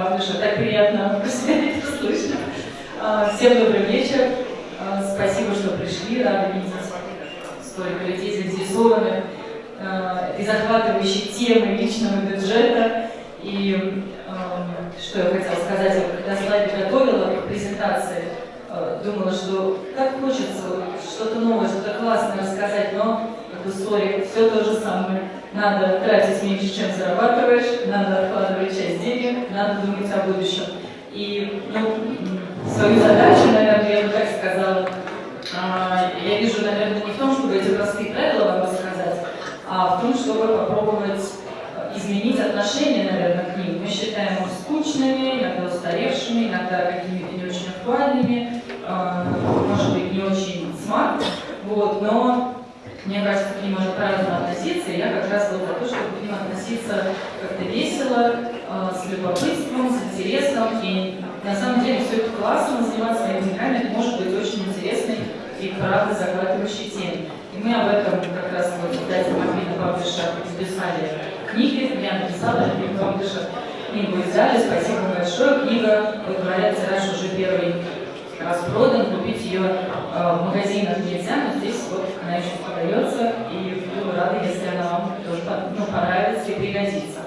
Павлыша, так приятно это слышно. А, всем добрый вечер. А, спасибо, что пришли, рада видеть столько людей заинтересованных а, и захватывающей темы личного бюджета. И что я хотела сказать, я когда слайды готовила к презентации, думала, что так хочется что-то новое, что-то классное рассказать, но как бы, сори, все то же самое. Надо тратить меньше, чем зарабатываешь, надо откладывать часть денег, надо думать о будущем. И ну, свою задачу, наверное, я бы так сказала, а, я вижу, наверное, не в том, чтобы эти простые правила вам рассказать, а в том, чтобы попробовать изменить отношение, наверное, к ним. Мы считаем их скучными, иногда устаревшими, иногда какими-то не очень актуальными, а, может быть, не очень смарт, вот, но мне кажется, к ним можно по-разному относиться, и я как раз вот за то, чтобы к ним относиться как-то весело, э, с любопытством, с интересом, и на самом деле все это классно, заниматься деньгами, это может быть очень интересной и правда захватывающей темой. И мы об этом как раз вот издатель Махмина Павлиша записали книги, я написала Махмина Павлиша книгу издали, спасибо большое. Книга, вот говорят, тираж уже первый распродан, купить ее э, в магазинах нельзя, но здесь вот она еще продается, и буду рада, если она вам тоже ну, понравится и пригодится.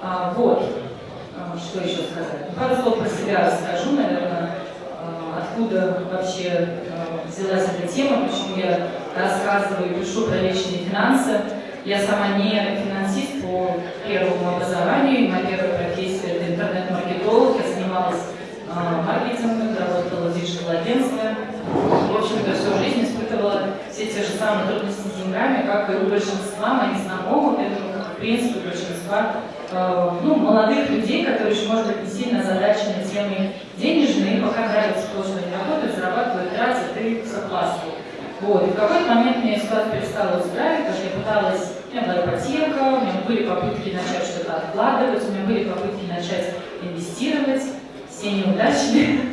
А, вот, а, что еще сказать. Пару слов про себя расскажу, наверное, а, откуда вообще а, взялась эта тема, почему я рассказываю и пишу про личные финансы. Я сама не финансист по первому образованию, моя первая профессия это интернет-маркетолог, я занималась маркетингом, работала в digital -агентстве. В общем-то, всю жизнь испытывала все те же самые трудности с деньгами, как и у большинства моих знакомых, это, в принципе, большинства э, ну, молодых людей, которые еще, может быть, не сильно озадачены темой денежные, пока нравится то, что они работают, зарабатывают, тратят и все классно. Вот. И в какой-то момент мне ситуация перестала устраивать, потому что я пыталась, у меня была ипотека, у меня были попытки начать что-то откладывать, у меня были попытки начать инвестировать, все неудачные.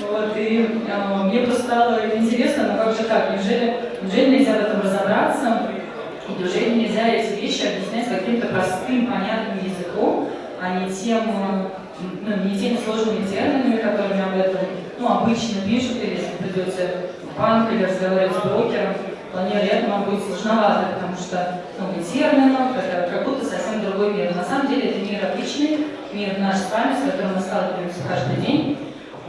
Вот, и э, мне просто стало интересно, ну как же так, неужели, неужели нельзя в этом разобраться, и неужели нельзя эти вещи объяснять каким-то простым, понятным языком, а не тем, ну, не теми сложными терминами, которыми об этом ну, обычно пишут, или если придете в банк или разговаривать с брокером, вполне вероятно, вам будет сложновато, потому что много терминов, это как будто совсем другой мир. На самом деле это мир отличный, мир наш с вами, с которым мы сталкиваемся каждый день.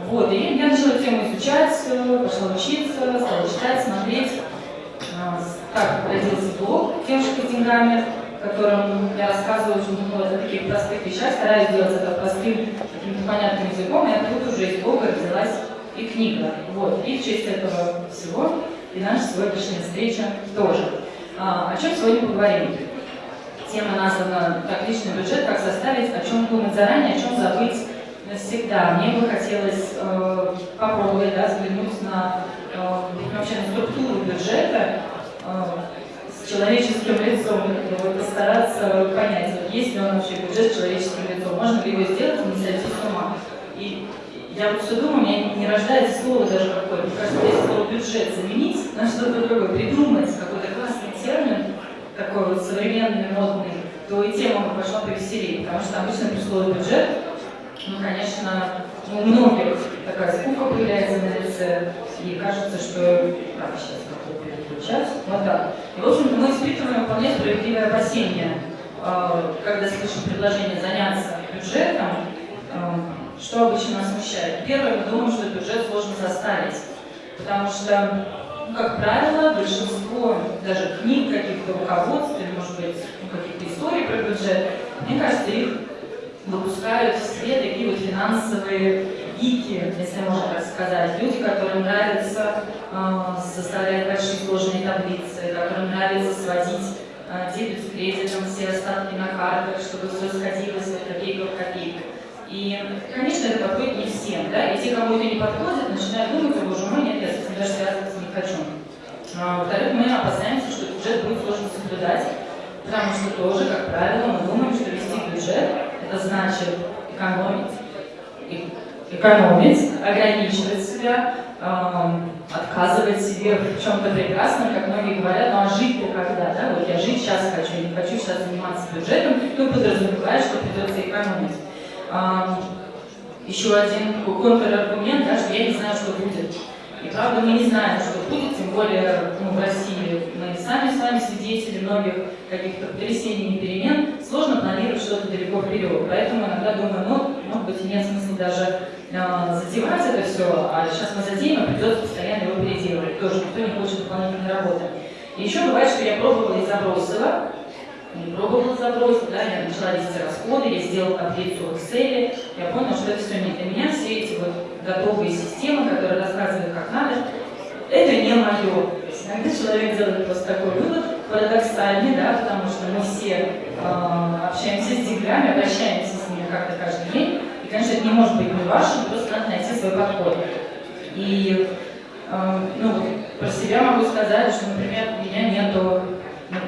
Вот, и я начала тему изучать, пошла учиться, стала читать, смотреть. Так родился блог «Девушка деньгами», в котором я рассказываю много о таких простых вещах, стараюсь делать это простым, каким-то понятным языком, и оттуда уже из блога родилась и книга. Вот, и в честь этого всего и наша сегодняшняя встреча тоже. А, о чем сегодня поговорим? Тема названа «Как личный бюджет, как составить, о чем думать заранее, о чем забыть навсегда». Мне бы хотелось э, попробовать да, взглянуть на, э, вообще на структуру бюджета э, с человеческим лицом, как постараться понять, вот есть ли он вообще бюджет с человеческим лицом, можно ли его сделать, не сойти с ума. И я вот все думаю, у меня не рождается слово даже какое-то. Кажется, если слово бюджет заменить на что-то другое, придумать какой-то классный термин, такой вот современный, модный, то и тема пошла повеселее, потому что обычно при слове бюджет, ну, конечно, у многих такая скука появляется на лице, и кажется, что... Так, сейчас как-то переключать. Вот так. И, в общем мы испытываем вполне справедливое опасение, а, когда слышим предложение заняться бюджетом, а, что обычно нас смущает? Первое, мы думаем, что бюджет сложно составить, потому что, ну, как правило, большинство даже книг, каких-то руководств, или, может быть, ну, каких-то историй про бюджет, мне кажется, их выпускают все такие вот финансовые гики, если можно так сказать. Люди, которым нравится э, составлять большие сложные таблицы, которым нравится сводить э, дебет с кредитом, все остатки на картах, чтобы все сходилось вот копейка в копейку. И, конечно, это подходит не всем, да, и те, кому это не подходит, начинают думать, о боже мой, нет, я с этим даже связываться не хочу. А, Во-вторых, мы опасаемся, что бюджет будет сложно соблюдать, потому что тоже, как правило, мы думаем, что вести бюджет – это значит экономить, экономить, ограничивать себя, эм, отказывать себе в чем-то прекрасном, как многие говорят, ну а жить-то когда, да, вот я жить сейчас хочу, не хочу сейчас заниматься бюджетом, ну подразумевает, что придется экономить. еще один контраргумент, да, что я не знаю, что будет. И правда, мы не знаем, что будет, тем более ну, в России мы сами с вами свидетели многих каких-то потрясений и перемен. Сложно планировать что-то далеко вперед. Поэтому иногда думаю, ну, может быть, нет смысла даже э, затевать это все, а сейчас мы затеем, и придется постоянно его переделывать. Тоже никто не хочет дополнительной работы. И еще бывает, что я пробовала и забросила, не пробовала забросить, да, я начала вести расходы, я сделала таблицу в Excel, я поняла, что это все не для меня, все эти вот готовые системы, которые рассказывают, как надо, это не мое. Иногда человек делает просто такой вывод, парадоксальный, да, потому что мы все э, общаемся с деньгами, обращаемся с ними как-то каждый день, и, конечно, это не может быть не вашим, просто надо найти свой подход. И, э, ну, про себя могу сказать, что, например, у меня нету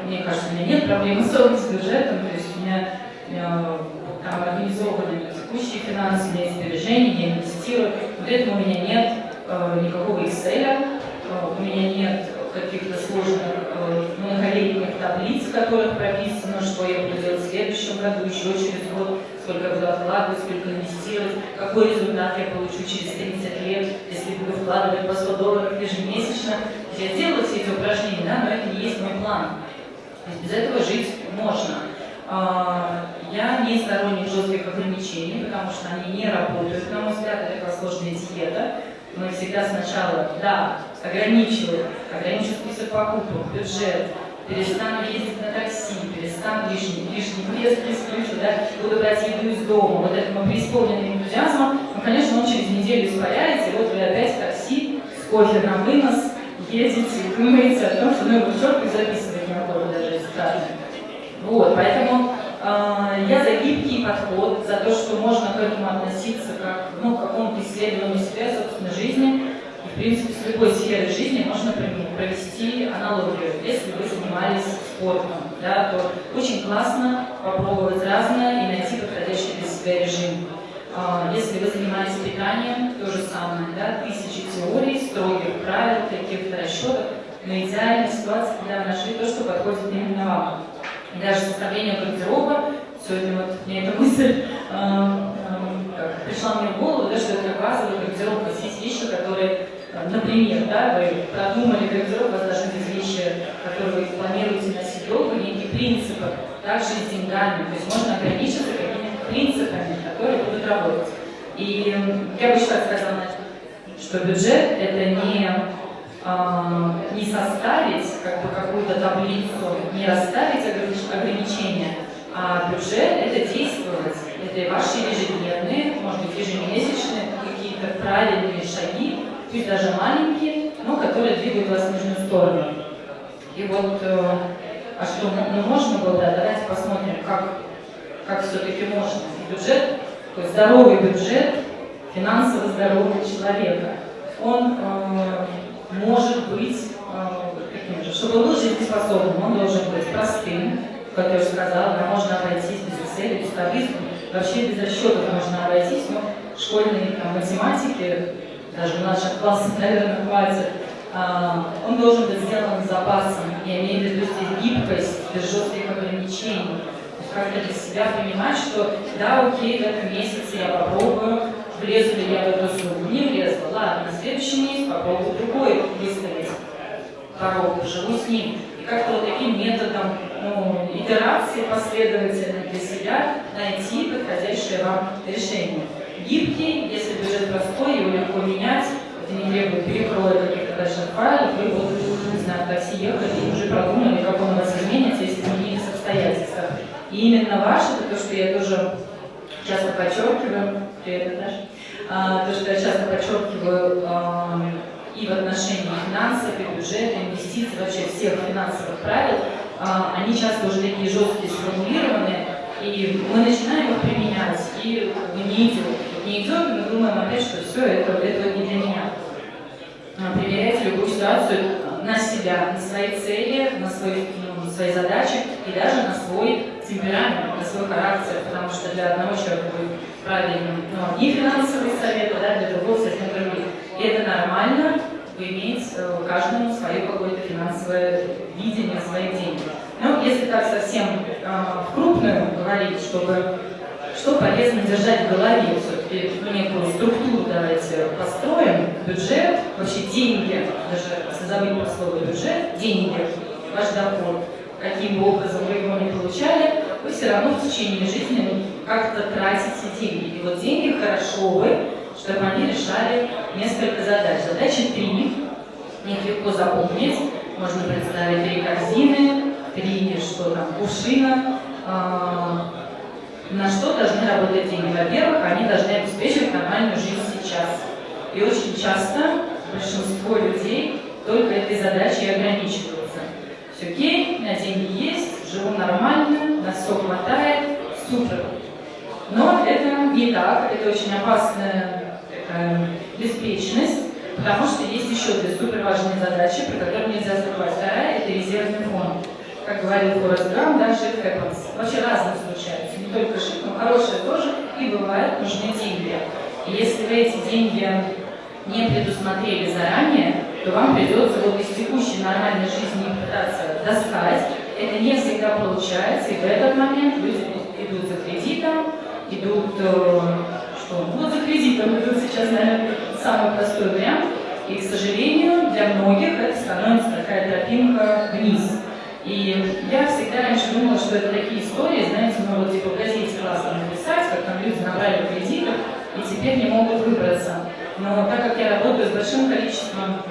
мне кажется, у меня нет проблемы с бюджетом, то есть у меня э, там организованы текущие финансы, у меня есть сбережения, я инвестирую. Вот этого у меня нет э, никакого Excel, э, у меня нет каких-то сложных э, многолетних таблиц, в которых прописано, что я буду делать в следующем году, еще через год, сколько буду откладывать, сколько инвестировать, какой результат я получу через 30 лет, если буду вкладывать по 100 долларов ежемесячно. Я сделала все эти упражнения, да, но это не есть мой план. Без этого жить можно. А, я не сторонник жестких ограничений, потому что они не работают, на мой взгляд, это как сложная диета. Мы всегда сначала, да, ограничиваю, ограничиваю список покупок, бюджет, перестану ездить на такси, перестану лишний, лишний вес исключу, да, буду брать еду из дома. Вот это мы преисполнены энтузиазмом, ну, конечно, он через неделю испаряется, и вот вы опять такси с кофе на вынос едете думаете о том, что ну, четко записывать ходу даже если Вот, поэтому э, я за гибкий подход, за то, что можно к этому относиться как ну, к какому-то исследованию себя, собственной жизни. И, в принципе, с любой сферой жизни можно провести аналогию. Если вы занимались спортом, да, то очень классно попробовать разное и найти подходящий для себя режим. А, если вы занимаетесь питанием, то же самое, да, тысячи теорий, строгих правил, каких-то расчетов, но идеальная ситуация, когда вы нашли то, что подходит именно вам. И даже составление гардероба, сегодня вот мне эта мысль э, э, пришла мне в голову, да, что это базовый гардероб, у вас есть вещи, которые, например, да, вы продумали гардероб, у вас должны быть вещи, которые вы планируете носить долго, некие принципы, также и с деньгами, то есть можно ограничиться какими-то принципами, которые будут работать. И я бы еще так сказала, что бюджет это не, э, не составить как бы какую-то таблицу, не расставить ограничения, а бюджет это действовать. Это ваши ежедневные, может быть ежемесячные какие-то правильные шаги, пусть даже маленькие, но которые двигают вас в нужную сторону. И вот, э, а что ну, можно было, да, давайте посмотрим, как, как все-таки можно. Бюджет то есть здоровый бюджет финансово здорового человека, он э, может быть э, каким же, чтобы был жизнеспособным, он должен быть простым, как я уже сказала, можно обойтись без Excel, без таблиц, вообще без расчетов можно обойтись, но школьные там, математики, даже в наших классах, наверное, хватит, Uh, он должен быть сделан с запасом, я имею в виду здесь гибкость, без жестких ограничений. Как-то для себя понимать, что да, окей, в этом месяце я попробую, влезу ли я в эту сумму. Не влезла, ладно, на следующий месяц попробую другой выставить порог, живу с ним. И как-то вот таким методом ну, итерации последовательно для себя найти подходящее вам решение. Гибкий, если бюджет простой, его легко менять, это не требует перекроя каких-то больших файлов, вы вот, не знаю, такси ехали и уже продумали, как он у вас изменится, если изменились обстоятельства. И именно ваше, это то, что я тоже часто подчеркиваю, привет, Наташа, то, что я часто подчеркиваю а, и в отношении финансов, и бюджета, инвестиций, вообще всех финансовых правил, а, они часто уже такие жесткие, сформулированные, и мы начинаем их применять, и не идет. Не идет, и мы думаем опять, что все, это, это не для меня. Примеряйте любую ситуацию на себя, на свои цели, на свои, ну, свои задачи и даже на свой темперамент, на свой характер, потому что для одного человека будет правильным ну, одни финансовые советы, да, для другого совсем другие. И это нормально, иметь э, каждому свое какое-то финансовое видение своих денег. Ну, если так совсем э, в крупную говорить, чтобы, что полезно держать в голове. Все-таки ну, некую структуру давайте построим. Бюджет, вообще деньги, даже если забыть про слово бюджет, деньги, ваш доход, каким бы образом вы его не получали, вы все равно в течение жизни как-то тратите деньги. И вот деньги хорошо бы, чтобы они решали несколько задач. Задачи три, их легко запомнить. Можно представить три корзины, три, что там, кувшина, а, на что должны работать деньги? Во-первых, они должны обеспечивать нормальную жизнь сейчас. И очень часто большинство людей только этой задачей ограничиваются. Все окей, меня деньги есть, живу нормально, на все хватает, супер. Но это не так, это очень опасная такая беспечность, потому что есть еще две супер важные задачи, про которые нельзя забывать. Вторая – это резервный фонд как говорил Форест Грам, да, shit happens. Вообще разное случается, не только shit, но хорошее тоже, и бывает нужны деньги. И если вы эти деньги не предусмотрели заранее, то вам придется вот из текущей нормальной жизни пытаться достать. Это не всегда получается, и в этот момент люди идут за кредитом, идут, э, что, вот за кредитом идут сейчас, наверное, самый простой вариант. И, к сожалению, для многих это становится такая тропинка вниз. И я всегда раньше думала, что это такие истории, знаете, ну вот типа в газете классно написать, как там люди набрали кредитов и теперь не могут выбраться. Но так как я работаю с большим количеством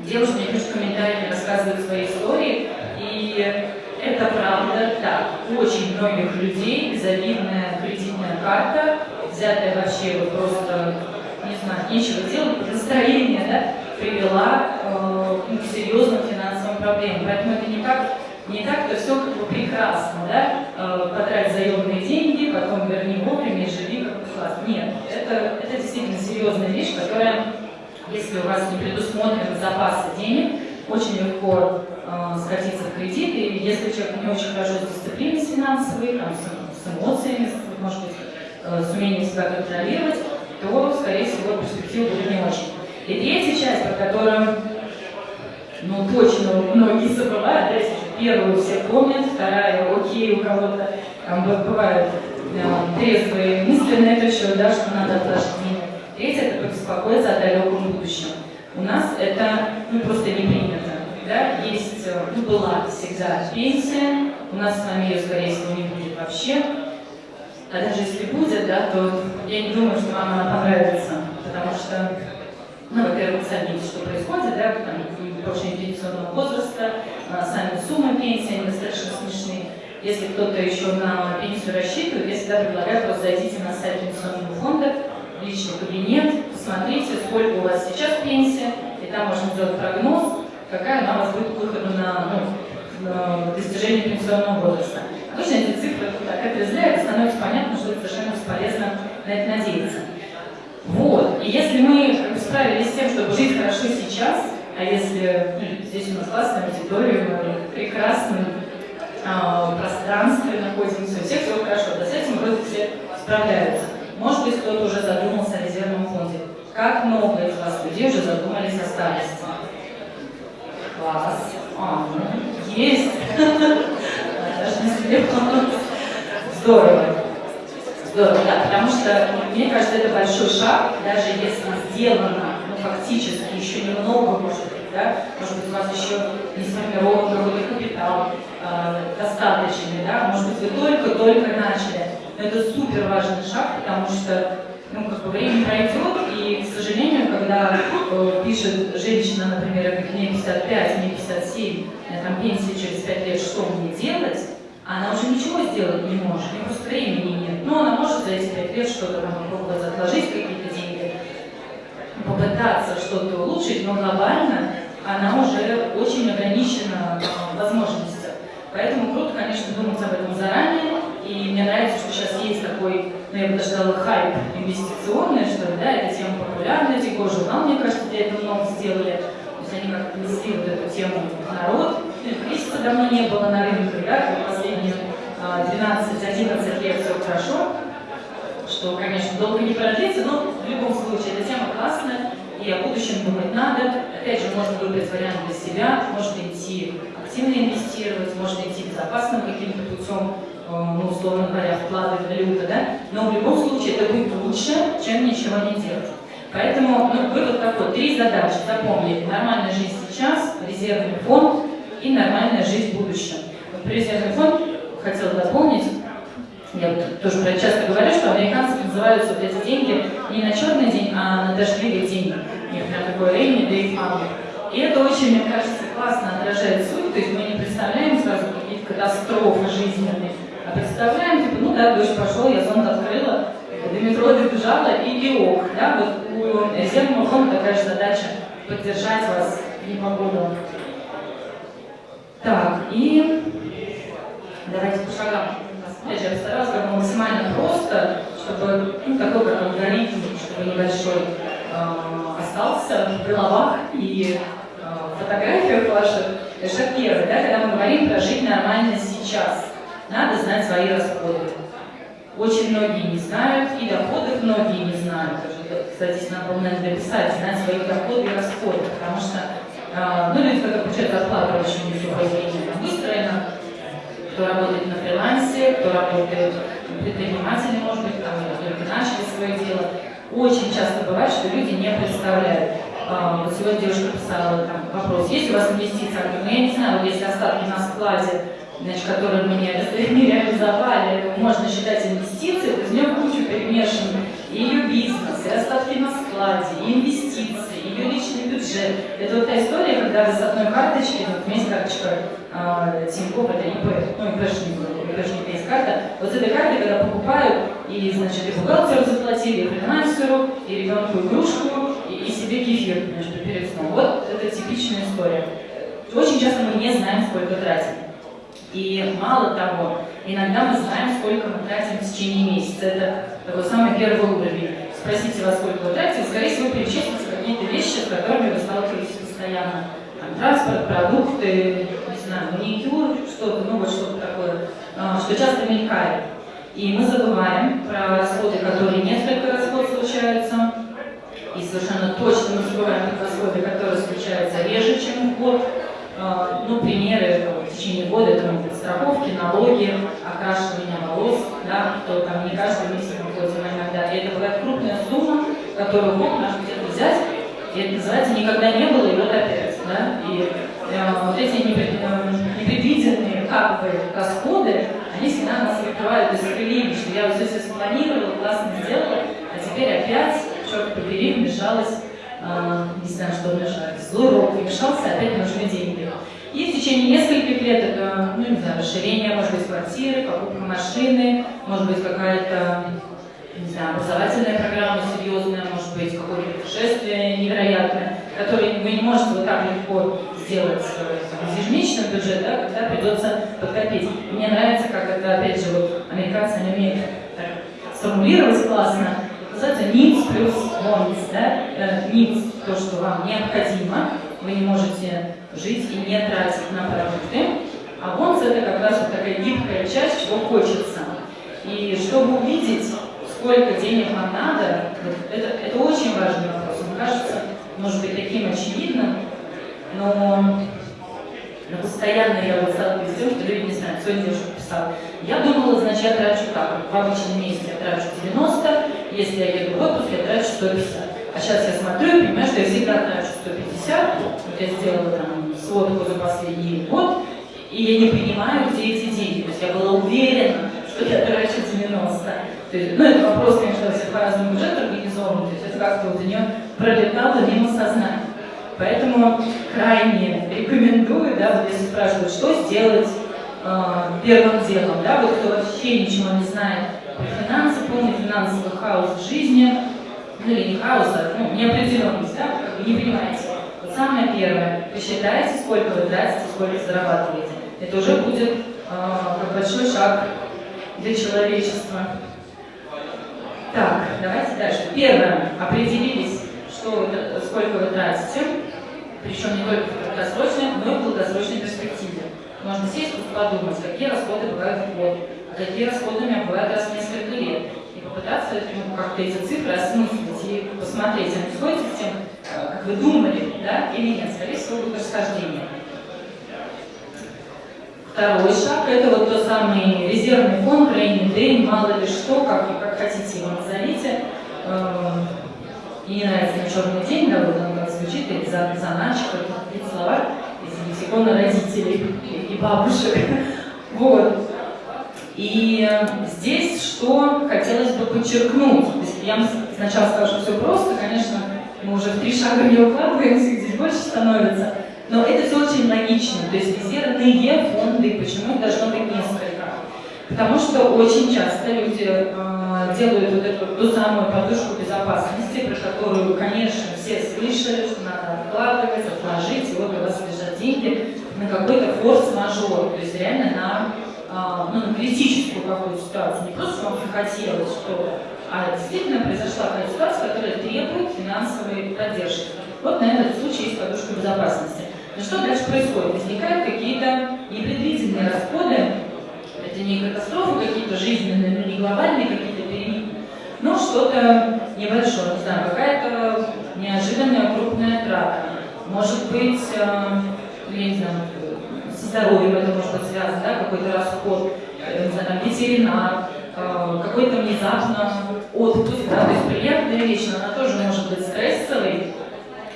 девушек, мне пишут комментарии, рассказывают свои истории, и это правда так. Очень многих людей кредитная карта, взятая вообще вот просто, не знаю, нечего делать, настроение, да, привела э, к серьезным финансовым проблемам. Поэтому это не как не так-то все как бы прекрасно, да, э, потрать заемные деньги, потом верни вовремя и живи как класс. Нет, это, это действительно серьезная вещь, которая, если у вас не предусмотрены запасы денег, очень легко э, скатиться в кредит, и если человек не очень хорошо с дисциплиной финансовой, там, с, с эмоциями, может быть, с умением себя контролировать, то, скорее всего, перспектива будет не очень. И третья часть, про которую ну, точно многие забывают, да, если первую все помнят, вторая, окей, у кого-то там бывают да, трезвые мысли на это счет, да, что надо отложить деньги. Третье – это побеспокоиться о далеком будущем. У нас это ну, просто не принято. Да? Есть, ну, была всегда пенсия, у нас с вами ее, скорее всего, не будет вообще. А даже если будет, да, то я не думаю, что вам она понравится, потому что ну, во-первых, сами что происходит, да, там, повышение пенсионного возраста, а, сами суммы пенсии, они достаточно смешные. Если кто-то еще на пенсию рассчитывает, я всегда предлагаю просто зайдите на сайт пенсионного фонда, личный кабинет, посмотрите, сколько у вас сейчас пенсия, и там можно сделать прогноз, какая у вас будет к на, ну, на достижение пенсионного возраста. Обычно эти цифры так отрезляют, становится понятно, что это совершенно бесполезно на это надеяться. Вот. И если мы справились с тем, чтобы жить хорошо сейчас, а если ну, здесь у нас классная аудитория, мы в прекрасном э, пространстве находимся, у всех все хорошо, да с этим вроде все справляются. Может быть, кто-то уже задумался о резервном фонде. Как много из вас людей уже задумались о старости? Класс. А, ну, есть. Даже не себе Здорово. Здорово, да, потому что, мне кажется, это большой шаг, даже если сделано, ну, фактически, еще немного, может быть, да, может быть, у вас еще не сформирован какой-то капитал э, достаточный, да, может быть, вы только-только начали. Но это супер важный шаг, потому что, ну, как бы время пройдет, и, к сожалению, когда э, пишет женщина, например, мне 55, мне 57, у меня там пенсия через 5 лет, что мне делать, она уже ничего сделать не может, у просто времени нет. Но она может за эти пять лет что-то там попробовать отложить, какие-то деньги, попытаться что-то улучшить, но глобально она уже очень ограничена в возможностях. Поэтому круто, конечно, думать об этом заранее. И мне нравится, что сейчас есть такой, ну я бы даже сказала, хайп инвестиционный, что да, эта тема популярна, Тико журнал, мне кажется, для этого много сделали. То есть они как-то несли вот эту тему в народ. Кризиса давно не было на рынке, да, последние 12-11 а, лет все хорошо, что, конечно, долго не продлится, но в любом случае эта тема классная, и о будущем думать надо. Опять же, можно выбрать вариант для себя, можно идти активно инвестировать, можно идти безопасным каким-то путем, ну, условно говоря, вклады в валюты, да, но в любом случае это будет лучше, чем ничего не делать. Поэтому ну, вывод такой, три задачи, запомнить, нормальная жизнь сейчас, резервный фонд и нормальная жизнь в будущем. Вот резервный фонд хотел дополнить, я тоже часто говорю, что американцы называются вот эти деньги не на черный день, а на дождливый день. У прям такое rainy day fund. И это очень, мне кажется, классно отражает суть, то есть мы не представляем сразу какие-то катастрофы жизненные, а представляем, типа, ну да, дождь пошел, я зонт открыла, до метро добежала и, и ок. Да? Вот у фонда такая же задача поддержать вас в непогоду. Так, и давайте по шагам. Опять же, я постаралась как бы максимально просто, чтобы ну, такой как алгоритм, чтобы небольшой э, остался в головах и э, фотографиях ваших. Шаг первый, да, когда мы говорим про жить нормально сейчас. Надо знать свои расходы. Очень многие не знают, и доходов многие не знают. Кстати, надо наверное, дописать, знать свои доходы и расходы, потому что ну, люди, когда получают зарплату, очень сухое зрение выстроено, кто работает на фрилансе, кто работает предприниматели, может быть, там, только начали свое дело. Очень часто бывает, что люди не представляют. А, вот сегодня девушка писала там, вопрос, есть у вас инвестиции? Я ну я не знаю, вот если остатки на складе, значит, которые мы не, реализовали, можно считать инвестицией, то из нее кучу перемешан и ее бизнес, и остатки на складе, и инвестиции, ее личный бюджет. Это вот та история, когда с одной карточки, вот у меня есть карточка э, Тинькофф, это ИП, ну ИПшник, ИПшник есть карта, вот с этой карты, когда покупают, и, значит, и бухгалтеру заплатили, и фрилансеру, и ребенку игрушку, и, и себе кефир между перед сном. Вот это типичная история. Очень часто мы не знаем, сколько тратим. И мало того, иногда мы знаем, сколько мы тратим в течение месяца. Это такой самый первый уровень. Спросите вас, сколько вы тратите, скорее всего, перечислите какие-то вещи, с которыми вы сталкиваетесь постоянно. Там, транспорт, продукты, не знаю, маникюр, что-то, ну вот что-то такое, а, что часто мелькает. И мы забываем про расходы, которые несколько расход случаются, и совершенно точно мы забываем про расходы, которые случаются реже, чем в год. А, ну, примеры в течение года, это могут быть страховки, налоги, окрашивание волос, да, кто там не каждый месяц выходит, а иногда. И это бывает крупная сумма, которую мы можем где-то взять, и это называется «никогда не было, и вот опять». Да? И э, вот эти э, непредвиденные как бы расходы, они всегда нас выбивают из колеи, что я вот здесь спланировала, классно сделала, а теперь опять, черт побери, вмешалась а, не знаю, что вмешались, злой рок вмешался, опять нужны деньги. И в течение нескольких лет это, ну не знаю, расширение, может быть, квартиры, покупка машины, может быть, какая-то, не знаю, образовательная программа серьезная, может быть, какое-то путешествие невероятное, которое вы не можете вот так легко сделать там, из ежемесячного бюджета, да, когда придется подкопить. Мне нравится, как это, опять же, вот американцы, они умеют так, сформулировать классно, называется needs плюс wants, да? Э, needs – то, что вам необходимо, вы не можете жить и не тратить на продукты, а wants – это как раз вот такая гибкая часть, чего хочется. И чтобы увидеть, сколько денег вам надо, это, это очень важный вопрос. Он кажется, может быть, таким очевидным, но, но постоянно я вот сталкиваюсь с тем, что люди не знают, сегодня девушка писала, я думала, значит, я трачу так, в обычном месяце я трачу 90, если я еду в отпуск, я трачу 150. А сейчас я смотрю и понимаю, что я всегда трачу 150. Вот я сделала там сводку за последний год, и я не понимаю, где эти деньги. То есть я была уверена, что я трачу 90. То есть, ну, это вопрос, конечно, всех по-разному бюджет организован, то есть это как-то вот у нее пролетало мимо сознания. Поэтому крайне рекомендую, да, вот если спрашивают, что сделать э, первым делом, да, вот кто вообще ничего не знает финансы, полный финансовый хаос в жизни, ну или не хаос, а ну, неопределенность, да, как вы не понимаете. Вот самое первое, посчитайте, сколько вы тратите, сколько зарабатываете. Это уже будет э, большой шаг для человечества. Так, давайте дальше. Первое, определились, что сколько вы тратите, причем не только в краткосрочной, но и в долгосрочной перспективе. Можно сесть и подумать, какие расходы бывают в год, какие расходы у меня бывают раз в несколько лет. И попытаться ну, как-то эти цифры осмыслить и посмотреть, они сходятся с тем, э, как вы думали, да, или нет. Скорее всего, будет расхождение. Второй шаг – это вот тот самый резервный фонд, день, мало ли что, как, как хотите его назовите. И не нравится на черный день, да, вот оно как звучит, или за, заначка, какие слова из лексикона родителей и бабушек. Вот. И здесь что хотелось бы подчеркнуть. То есть я сначала скажу все просто, конечно, мы уже в три шага не укладываемся, здесь больше становится. Но это все очень логично. То есть резервные фонды, почему их должно быть несколько? Потому что очень часто люди э, делают вот эту ту самую подушку безопасности, про которую, конечно, все слышали, что надо откладывать, отложить, и вот у вас лежат деньги на какой-то форс-мажор, то есть реально на, э, ну, на критическую какую-то ситуацию. Не просто вам захотелось что-то, а действительно произошла какая-то ситуация, которая требует финансовой поддержки. Вот на этот случай есть подушка безопасности. Что дальше происходит? Возникают какие-то непредвиденные расходы, это не катастрофы какие-то жизненные, но не глобальные какие-то перемены, но что-то небольшое, не знаю, какая-то неожиданная крупная трата. Может быть, э, я не знаю, со здоровьем это может быть связано, да, какой-то расход, э, не знаю, там, ветеринар, э, какой-то внезапно отпуск, да, то есть приятная вещь, но она тоже может быть стрессовой,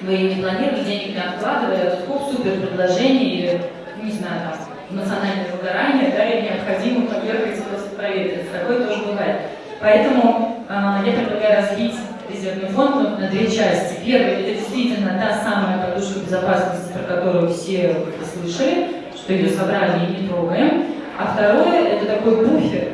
вы не планировали, денег не откладывали, а тут супер предложение или, не знаю, там, эмоциональное выгорание, да, и необходимо подвергать просто проверить. Такое тоже бывает. Поэтому э, я предлагаю разбить резервный фонд на две части. Первый – это действительно та самая подушка безопасности, про которую все слышали, что ее собрали и не трогаем. А второе – это такой буфер.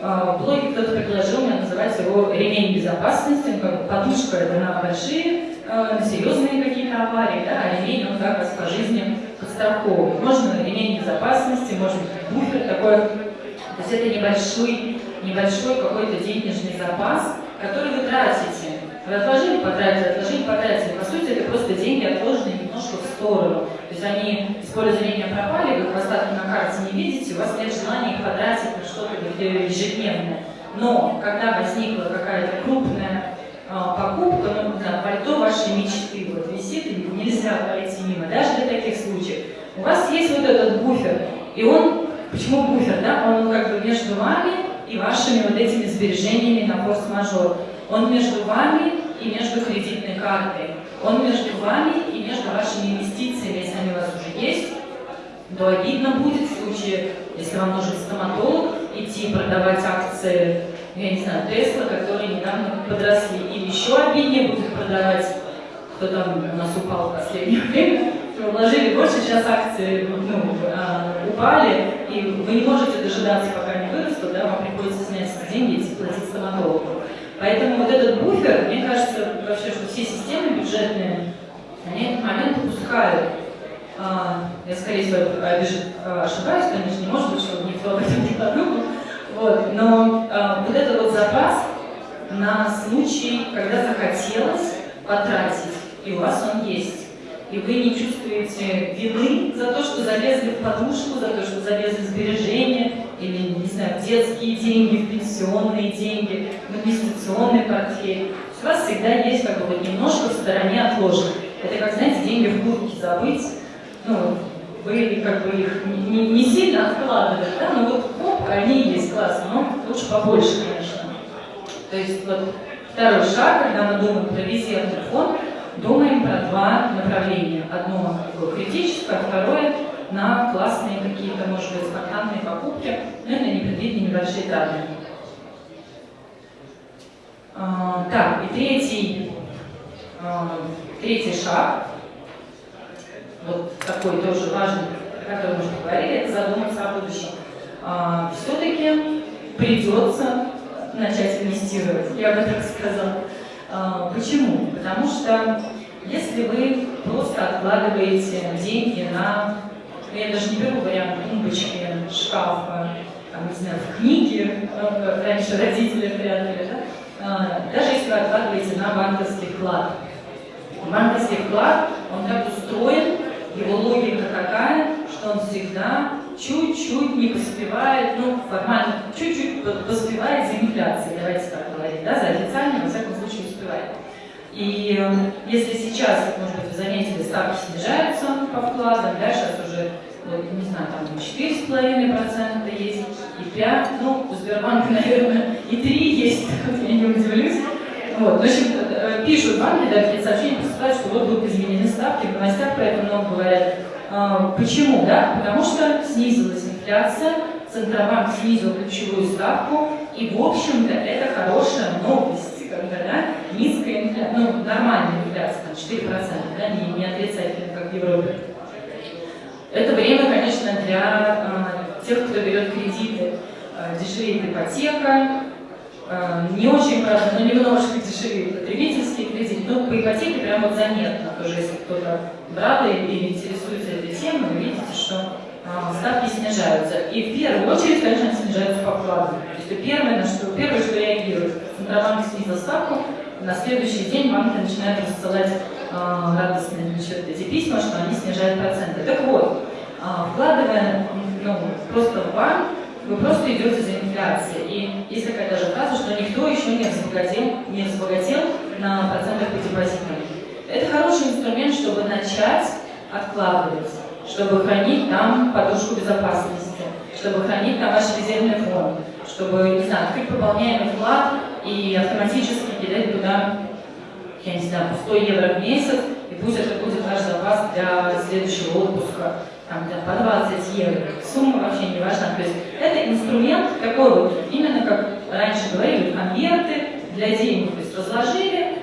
В блоге кто-то предложил мне называть его ремень безопасности, как подушка это на большие э, серьезные какие-то аварии, да, а он как раз по жизни подстраховывает. Можно ремень безопасности, может быть буфер такой, то есть это небольшой, небольшой какой-то денежный запас, который вы тратите. Вы отложили, потратили, отложили, потратили. По сути, это просто деньги отложенные немножко в сторону. То есть они из поля зрения пропали, вы их остатки на карте не видите, у вас нет желания их потратить на что-то ежедневное. Но когда возникла какая-то крупная покупка, ну, да, пальто вашей мечты вот висит, и нельзя пройти мимо, даже для таких случаев. У вас есть вот этот буфер, и он, почему буфер, да, он как бы между вами и вашими вот этими сбережениями на форс-мажор. Он между вами и между кредитной картой. Он между вами и между вашими инвестициями, если они у вас уже есть, то обидно будет в случае, если вам нужен стоматолог, идти продавать акции я не знаю, Тесла, которые недавно подросли, или еще обиднее будут продавать, кто там у нас упал в последнее время, вложили больше, сейчас акции ну, а, упали, и вы не можете дожидаться, пока они вырастут, да, вам приходится снять деньги и платить стоматологу. Поэтому вот этот буфер, мне кажется, вообще, что все системы бюджетные, они этот момент упускают. А, я, скорее всего, ошибаюсь, конечно, не может быть, что никто об этом не подумал, вот, но э, вот этот вот запас на случай, когда захотелось потратить, и у вас он есть. И вы не чувствуете вины за то, что залезли в подушку, за то, что залезли в сбережения, или, не знаю, детские деньги, пенсионные деньги, в инвестиционный портфель. У вас всегда есть как бы вот немножко в стороне отложено. Это как, знаете, деньги в куртке забыть, ну, вы как бы их не, не сильно откладывали, да, но вот оп, они есть, классно, но лучше побольше, конечно. То есть вот второй шаг, когда мы думаем про резервный фонд, думаем про два направления. Одно такое критическое, второе на классные какие-то, может быть, спонтанные покупки, ну и на небольшие траты. А, так, и третий, а, третий шаг вот такой тоже важный, о котором мы уже говорили, это задуматься о будущем. А, Все-таки придется начать инвестировать, я бы так сказала. А, почему? Потому что если вы просто откладываете деньги на, ну, я даже не беру вариант тумбочки, шкафа, там, не знаю, в книге, э, раньше родители прятали, да? А, даже если вы откладываете на банковский вклад. Банковский вклад, он так устроен, его логика такая, что он всегда чуть-чуть не поспевает, ну, формально, чуть-чуть поспевает за инфляцией, давайте так говорить, да, за официально, во всяком случае, успевает. И э, если сейчас, может быть, вы заметили, ставки снижаются по вкладам, да, сейчас уже, вот, не знаю, там 4,5% есть, и 5, ну, у Сбербанка, наверное, и 3 есть, я не удивлюсь. Вот. В общем, э, пишут банки, да, какие сообщения поступают, что вот будут изменены ставки, в новостях про это много говорят. А, почему? Да? Потому что снизилась инфляция, Центробанк снизил ключевую ставку, и, в общем-то, это хорошая новость, когда да, низкая инфляция, ну, нормальная инфляция, там, 4%, да, не, не отрицательная, как в Европе. Это время, конечно, для э, тех, кто берет кредиты. Э, дешевеет ипотека, не очень, правда, но немножко дешевеет потребительский кредит. Но по ипотеке прям вот заметно, тоже если кто-то брал или интересуется этой темой, вы видите, что ставки снижаются. И в первую очередь, конечно, снижаются по вкладу. То есть первое, на что, первое, что реагирует, Центробанк снизил ставку, на следующий день банки начинают рассылать э, радостные значит, эти письма, что они снижают проценты. Так вот, э, вкладывая ну, просто в банк, вы просто идете за инфляцией. И есть такая даже фраза, что никто еще не разбогател, не разбогател на процентах по депозитам. Это хороший инструмент, чтобы начать откладывать, чтобы хранить там подушку безопасности, чтобы хранить там ваш резервный фонд, чтобы, не знаю, открыть пополняемый вклад и автоматически кидать туда, я не знаю, по 100 евро в месяц, и пусть это будет ваш запас для следующего отпуска, там, для по 20 евро. Сумма вообще не важна. То есть это инструмент такой вот, именно как раньше говорили, конверты для денег. То есть разложили,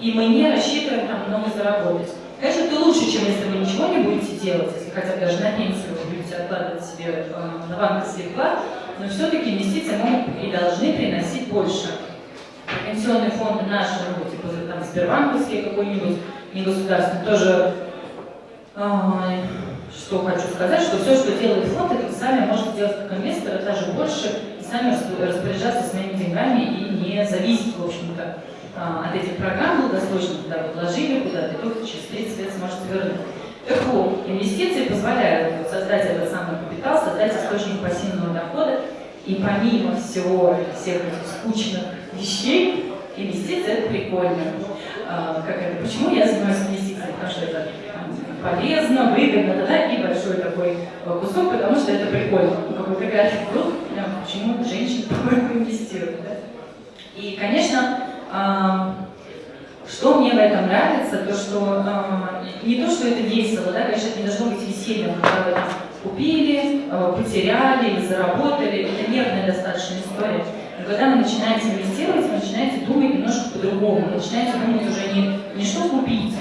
и мы не рассчитываем там много заработать. Конечно, это лучше, чем если вы ничего не будете делать, если хотя бы даже на пенсию вы будете откладывать себе э, на банковский вклад, но все-таки инвестиции могут и должны приносить больше. Пенсионные фонды наши, ну, типа там Сбербанковские какой-нибудь, не государственный, тоже э, что хочу сказать, что все, что делает фонд, это вы сами можете делать как инвестор, даже больше, и сами распоряжаться своими деньгами и не зависеть, в общем-то, а, от этих программ долгосрочно, куда вы вложили, куда-то, и только через 30 лет сможете вернуть. Так вот, инвестиции позволяют создать этот самый капитал, создать источник пассивного дохода, и помимо всего всех этих скучных вещей, инвестиции это прикольно. А, как это, почему я занимаюсь инвестициями? Потому что это полезно, выгодно, да, да, и большой такой кусок, потому что это прикольно. Ну, какой-то график был, почему женщины, инвестируют, да? И, конечно, что мне в этом нравится, то что не то, что это весело, да, конечно, это не должно быть весельем, когда вы купили, потеряли или заработали, это нервная достаточно история. Но когда вы начинаете инвестировать, вы начинаете думать немножко по-другому, вы начинаете думать уже не, не что купить,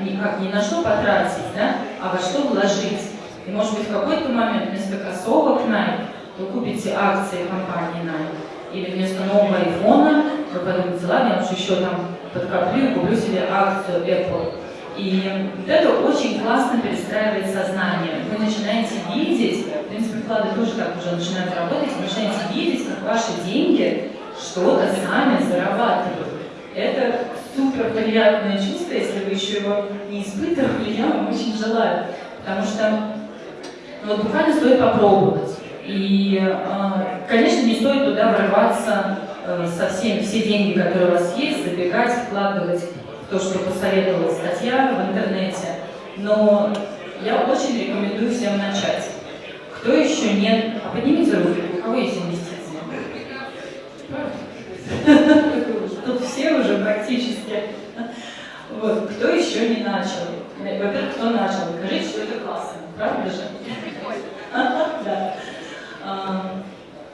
не, как, не на что потратить, да, а во что вложить. И может быть в какой-то момент вместо кроссовок Nike вы купите акции компании Nike или вместо нового айфона вы подумаете, ладно, я лучше еще там подкоплю и куплю себе акцию Apple. И вот это очень классно перестраивает сознание. Вы начинаете видеть, в принципе, вклады тоже так уже начинают работать, вы начинаете видеть, как ваши деньги что-то сами зарабатывают. Это супер приятное чувство, если вы еще его не испытывали, я вам очень желаю. Потому что ну, вот буквально стоит попробовать. И, а, конечно, не стоит туда врываться э, со всеми, все деньги, которые у вас есть, забегать, вкладывать в то, что посоветовала статья в интернете. Но я очень рекомендую всем начать. Кто еще нет? А поднимите руки, у кого есть инвестиции? Тут все уже практически. Вот. Кто еще не начал? Во-первых, кто начал? Скажите, что это классно. Правда же? Да.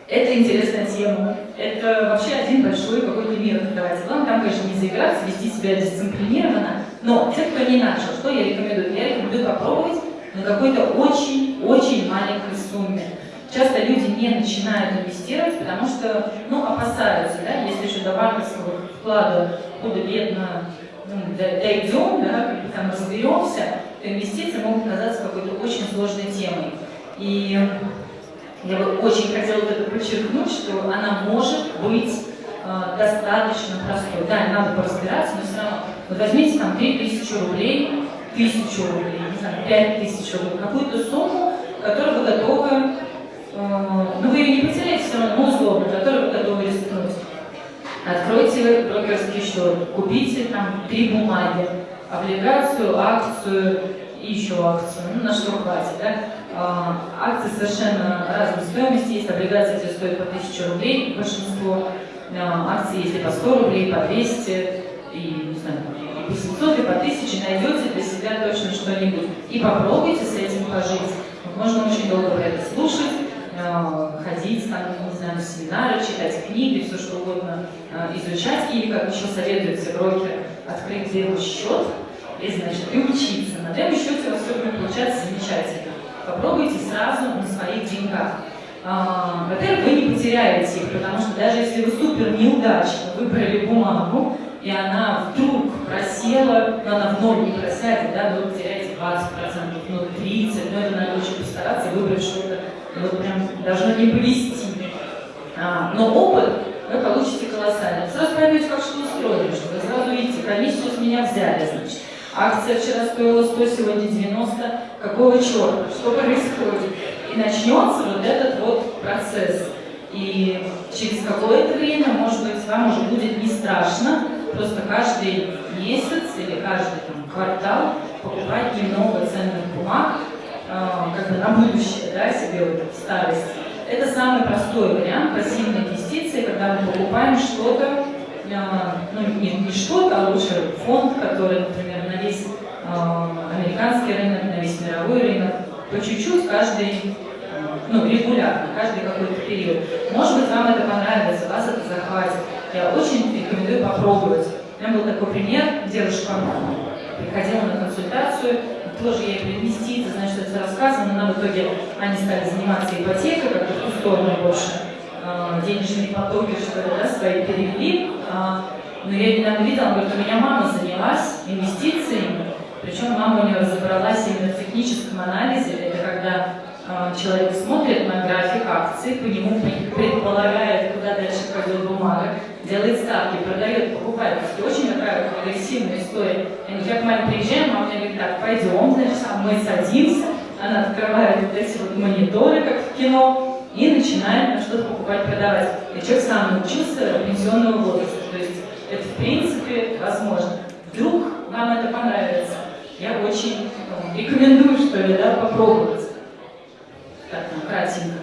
Это интересная тема. Это вообще один большой какой-то мир открывается. Главное, там, конечно, не заиграться, вести себя дисциплинированно. Но те, кто не начал, что я рекомендую? Я рекомендую попробовать на какой-то очень-очень маленькой сумме. Часто люди не начинают инвестировать, потому что, ну, опасаются, да, если еще до банковского вклада худо-бедно ну, дойдем, да, там разберемся, то инвестиции могут казаться какой-то очень сложной темой. И я бы очень хотела это подчеркнуть, что она может быть э, достаточно простой. Да, надо поразбираться, но все равно. Вот возьмите там 3000 рублей, 1000 рублей, не знаю, 5000 рублей, какую-то сумму, которую вы готовы, э, ну вы ее не потеряете все равно, но условно, которую вы готовы рискнуть. Откройте брокерский счет, купите там три бумаги, облигацию, акцию и еще акцию, ну на что хватит, да? А, акции совершенно разной стоимости. Есть облигации, стоят по 1000 рублей большинство. А, акции, если по 100 рублей, по 200 и, не знаю, и по 700, и по 1000 найдете для себя точно что-нибудь. И попробуйте с этим пожить. Можно очень долго про это слушать, ходить, там, не знаю, на семинары, читать книги, все что угодно изучать. Или, как еще советуют все брокеры, открыть демо-счет и, значит, и учиться. На демо-счете у вас все будет получаться замечательно попробуйте сразу на своих деньгах. А, во-первых, вы не потеряете их, потому что даже если вы супер неудачно выбрали бумагу, и она вдруг просела, но она в ноль не просядет, да, вы потеряете 20%, ну 30%, но это надо очень постараться выбрать что-то, вот прям должно не повести. А, но опыт вы получите колоссальный. Сразу поймете, как что устроено, что вы сразу видите, комиссию с меня взяли, значит. Акция вчера стоила 100, сегодня 90. Какого черта? Что происходит? И начнется вот этот вот процесс. И через какое-то время, может быть, вам уже будет не страшно просто каждый месяц или каждый там, квартал покупать немного ценных бумаг, как бы на будущее, да, себе вот в. Это самый простой вариант пассивной инвестиции, когда мы покупаем что-то, э, ну не, не что-то, а лучше фонд, который, например, на весь э, американский рынок, на весь мировой рынок, по чуть-чуть каждый, ну, регулярно, каждый какой-то период. Может быть, вам это понравится, вас это захватит. Я очень рекомендую попробовать. У меня был такой пример, девушка приходила на консультацию, тоже ей про инвестиции, значит, это рассказано, но в итоге они стали заниматься ипотекой, как-то в ту сторону больше, э, денежные потоки, что ли, да, свои перевели. А, но я недавно видела, говорит, у меня мама занялась инвестициями, причем мама у нее разобралась именно в техническом анализе. Это когда э, человек смотрит на график акций, по нему предполагает, куда дальше пойдет бумага, делает ставки, продает, покупает. Очень такая агрессивная история. Говорю, как маме приезжаем, мама мне говорит, так, пойдем, значит, мы садимся, она открывает вот эти вот мониторы, как в кино, и начинает что-то покупать, продавать. И человек сам научился пенсионного возраста. То есть это в принципе возможно. Вдруг вам это понравится. Я очень ну, рекомендую, что ли, да, попробовать. Так, ну, кратенько.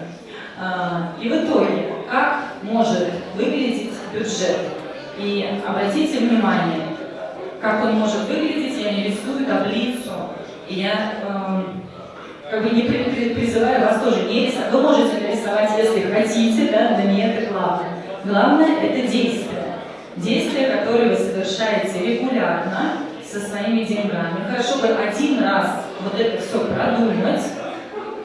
А, и в итоге, как может выглядеть бюджет? И обратите внимание, как он может выглядеть, я не рисую таблицу, и я э, как бы не призываю вас тоже не рисовать. Вы можете нарисовать, если хотите, да, но не это главное. Главное – это действие действия, которые вы совершаете регулярно со своими деньгами. Хорошо бы один раз вот это все продумать,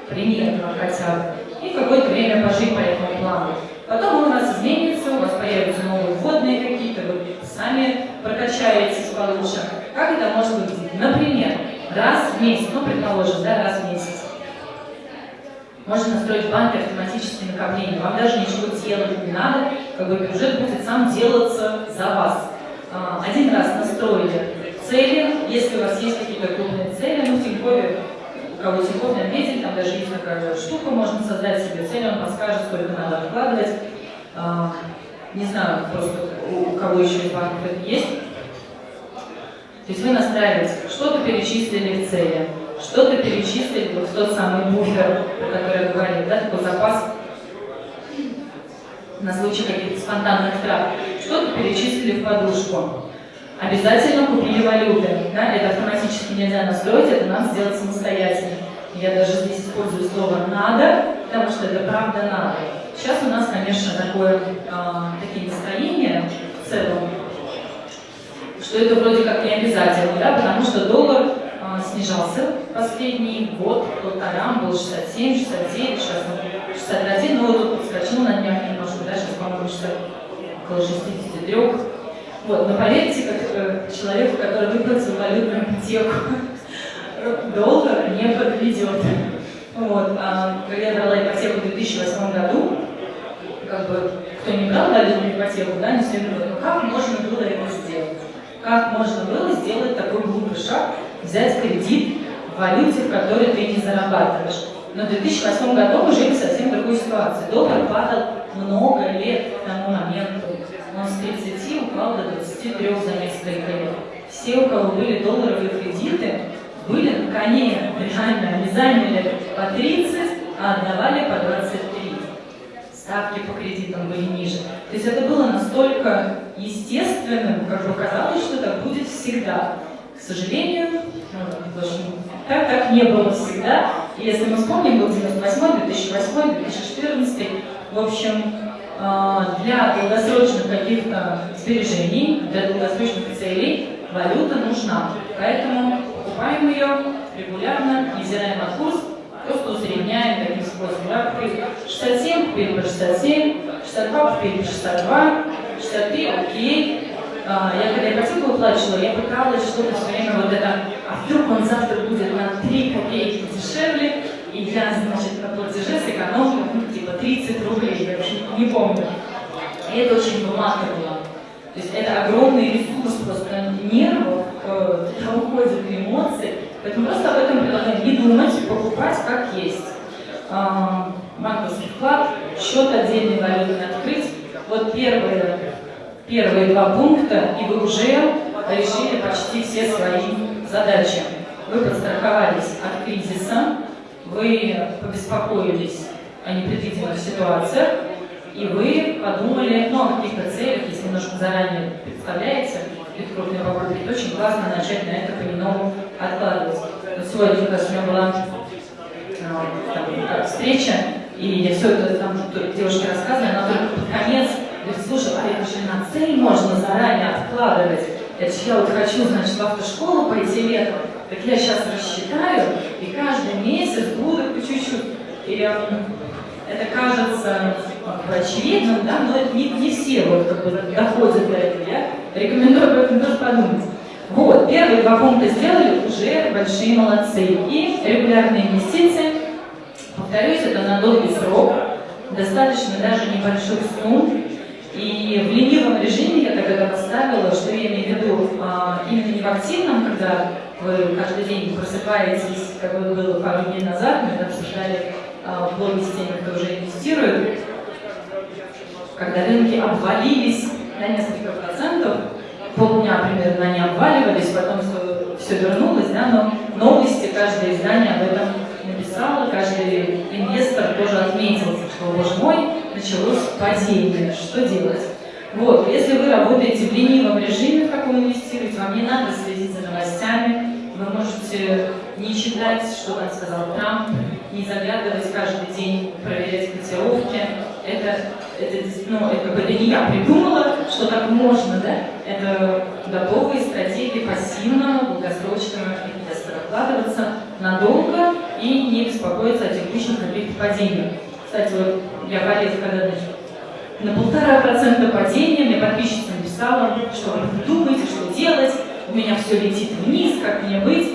примерно хотя бы, и какое-то время пожить по этому плану. Потом у вас изменится, у вас появятся новые вводные какие-то, вы сами прокачаетесь получше. Как это может выглядеть? Например, раз в месяц, ну, предположим, да, раз в месяц, можно настроить в банке автоматические накопления. Вам даже ничего делать не надо, как бы бюджет будет сам делаться за вас. А, один раз настроили цели, если у вас есть какие-то крупные цели, ну в Тинькове, кого Тинькофф отметили, там даже есть такая штука, можно создать себе цель, он подскажет, сколько надо откладывать. А, не знаю, просто у кого еще из банков это есть. То есть вы настраиваете, что-то перечислили в цели что-то перечислить вот в тот самый буфер, про который я говорил, да, такой запас на случай каких-то спонтанных трат. Что-то перечислили в подушку. Обязательно купили валюты. Да? Это автоматически нельзя настроить, это надо сделать самостоятельно. Я даже здесь использую слово «надо», потому что это правда надо. Сейчас у нас, конечно, такое, э, такие настроения в целом, что это вроде как не обязательно, да, потому что доллар а, снижался последний год, полтора, был 67, 69, сейчас он 61, но вот подскочил на днях немножко, да, сейчас, по-моему, около 63. Вот, но поверьте, как э, человеку, который выплатил валютную ипотеку, доллар не подведет. Вот, а, когда я брала ипотеку в 2008 году, как бы, кто не брал валютную ипотеку, да, не все думают, как можно было это сделать? Как можно было сделать такой глупый шаг, взять кредит в валюте, в которой ты не зарабатываешь. Но в 2008 году мы жили в совсем другой ситуации. Доллар падал много лет к тому моменту. Он с 30 упал до 23 за несколько лет. Все, у кого были долларовые кредиты, были на коне, реально, они заняли по 30, а отдавали по 23. Ставки по кредитам были ниже. То есть это было настолько естественным, как бы казалось, что так будет всегда. К сожалению, ну, так, так не было всегда. И если мы вспомним, был 98 2008 2014 в общем, для долгосрочных каких-то сбережений, для долгосрочных целей валюта нужна. Поэтому покупаем ее регулярно, невзирая на курс, просто усредняем таким способом. Да? 67 купили по 67, 62 купили по 62, 63 окей. А, я когда ипотеку выплачивала, я пыталась что-то все время вот это, а вдруг он завтра будет на 3 копейки дешевле, и я, значит, на платеже сэкономила, ну, типа 30 рублей, я вообще не помню. И это очень выматывало. То есть это огромный ресурс просто нервов, э, уходит эмоции. Поэтому просто об этом предлагаю не думать, покупать как есть. Э, банковский вклад, счет отдельный валютный открыть. Вот первые, первые два пункта, и вы уже решили почти все свои задачи. Вы подстраховались от кризиса, вы побеспокоились о непредвиденных ситуациях, и вы подумали ну, о каких-то целях, если немножко заранее представляете какие крупные то очень классно начать на это понемногу откладывать. Но сегодня, как раз у меня была а, там, встреча, и я все это там девушке рассказывала, она только под конец говорит, слушай, а это же на цель можно заранее откладывать. Я вот хочу, значит, в автошколу пойти летом, так я сейчас рассчитаю, и каждый месяц буду по чуть-чуть. И это кажется как очевидным, да, но это не, не все вот как бы доходят до этого. Я рекомендую об этом тоже подумать. Вот, первые два пункта сделали, уже большие молодцы. И регулярные инвестиции, повторюсь, это на долгий срок, достаточно даже небольших сумм. И в ленивом режиме я тогда поставила, что я имею в виду, а, именно не в активном, когда вы каждый день просыпаетесь, как это было пару дней назад, мы обсуждали а, в блоге с теми, кто уже инвестирует, когда рынки обвалились на несколько процентов, полдня примерно они обваливались, потом все, вернулось, да, но новости, каждое издание об этом написало, каждый инвестор тоже отметился, что, боже мой, началось падение, что делать? Вот, если вы работаете в ленивом режиме, как вы инвестируете, вам не надо следить за новостями, вы можете не читать, что там сказал Трамп, не заглядывать каждый день, проверять котировки. Это, это, ну, это, это не я придумала, что так можно, да? Это готовые стратегии пассивного, долгосрочного инвестора. Вкладываться надолго и не беспокоиться о текущих каких-то падениях. Кстати, вот я полез, когда на полтора процента падения, мне подписчица написала, что вы думаете, что делать, у меня все летит вниз, как мне быть.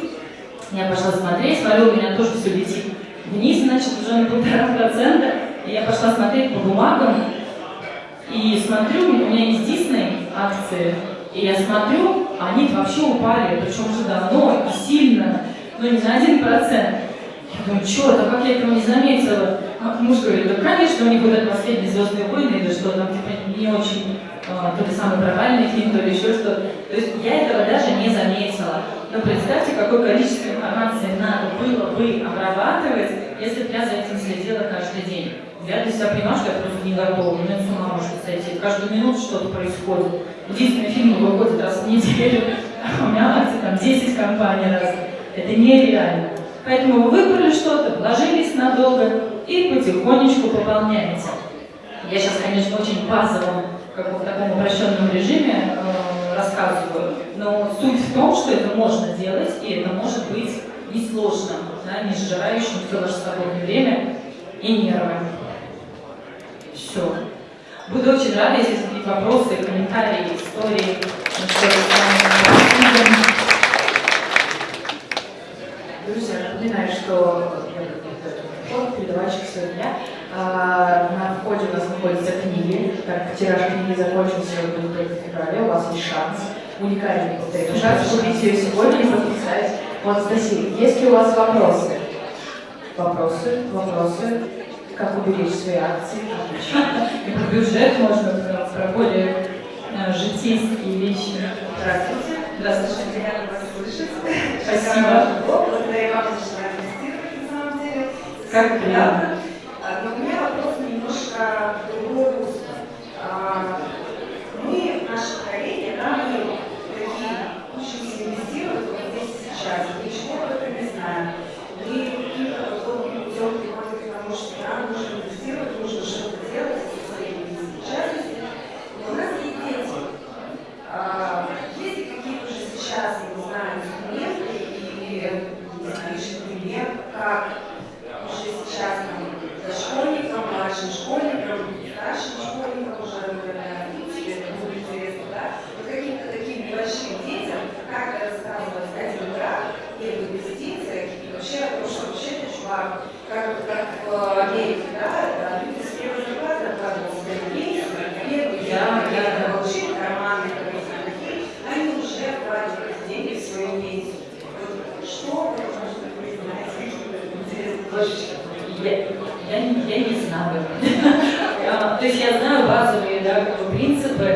Я пошла смотреть, смотрю, у меня тоже все летит вниз, значит, уже на полтора процента. Я пошла смотреть по бумагам, и смотрю, у меня есть Дисней акции, и я смотрю, они вообще упали, причем уже давно и сильно, но не на один процент. Я думаю, что это, как я этого не заметила? А муж говорит, да, конечно, у них вот это последние звездные войны, или что там, типа, не очень а, то ли самый провальный фильм, то ли еще что-то. То есть я этого даже не заметила. Но представьте, какое количество информации надо было бы обрабатывать, если бы я за этим следила каждый день. Я для себя понимаю, что я просто не готова, у меня с ума может сойти. Каждую минуту что-то происходит. Единственный фильм выходит раз в неделю, а у меня акции там 10 компаний раз. Это нереально. Поэтому вы выбрали что-то, вложились надолго и потихонечку пополняете. Я сейчас, конечно, очень базово как в таком упрощенном режиме э, рассказываю. Но суть в том, что это можно делать, и это может быть несложно, да, не сжирающим все ваше свободное время и нервы. Все. Буду очень рада, если есть вопросы, комментарии, истории. Друзья, напоминаю, что передавальщик сегодня а, на входе у нас находятся книги. Так, тираж книги закончился будет только в феврале. У вас есть шанс, уникальный повторяю, шанс купить ее сегодня и подписать. Вот, Анастасия, есть ли у вас вопросы? Вопросы? Вопросы? Как уберечь свои акции? И про бюджет можно про более э, житейские вещи. Здравствуйте. Здравствуйте. Спасибо. Благодарю вам за что инвестировать на самом деле. Как приятно. А, Но у меня вопрос немножко в другое русло. А, Мы, наше поколение, да, мы такие учимся инвестировать вот здесь и сейчас. Ничего об этом не знаем. Мы каким-то долгим путем приходим к тому, что нам нужно инвестировать, нужно что-то делать со своей частностью. Но у нас есть дети. А, Есть ли какие-то уже сейчас, я не знаю, инструменты или, не знаю, личный пример, как уже сейчас там, дошкольникам, младшим школьникам, старшим школьникам уже, наверное, тебе это будет интересно, да? Вот каким-то таким небольшим детям, как рассказывать один раз и об инвестициях, и вообще о том, что вообще это чувак, как, как в Америке, да, люди с первые Да, деньги, да, да. получили карманы, какие-то такие, они уже свою пенсию. Вот что интересно, Слушай, Я, я, не- я знаю. То есть я знаю базовые да, как принципы,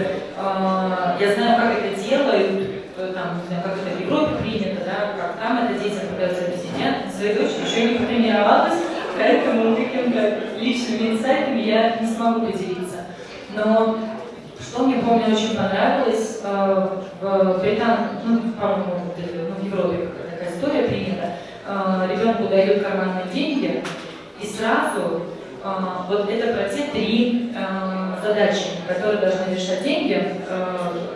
я знаю, как это делают, э, там, как это в Европе принято, да, как там это детям пытаются объяснять. Своей дочери еще не потренировалась, поэтому какими-то личными инсайтами я не смогу поделиться. Но что мне, помню, очень понравилось, э, в Британии, ну, по-моему, ну, в Европе такая история принята, э, ребенку дают карманные деньги, и сразу э, вот это про те три задачи, которые должны решать деньги,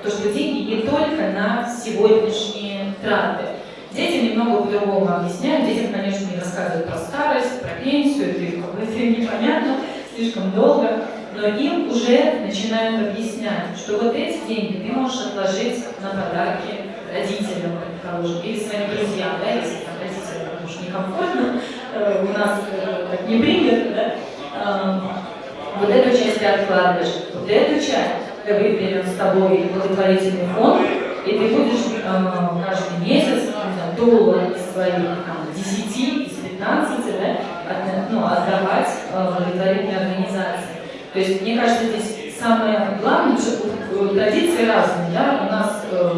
то, что деньги не только на сегодняшние траты. Детям немного по-другому объясняют, детям, конечно, не рассказывают про старость, про пенсию, это им как бы это им непонятно, слишком долго, но им уже начинают объяснять, что вот эти деньги ты можешь отложить на подарки родителям, предположим, или своим друзьям, да, если там родителям уж некомфортно, э, у нас э, так не принято, да, вот эту часть ты откладываешь, вот эту часть мы выберем с тобой благотворительный фонд, и ты будешь каждый месяц не знаю, доллар из своих там, 10, из 15 да, от- ну, отдавать э, благотворительной организации. То есть, мне кажется, здесь самое главное, что э, традиции разные, да, у нас э,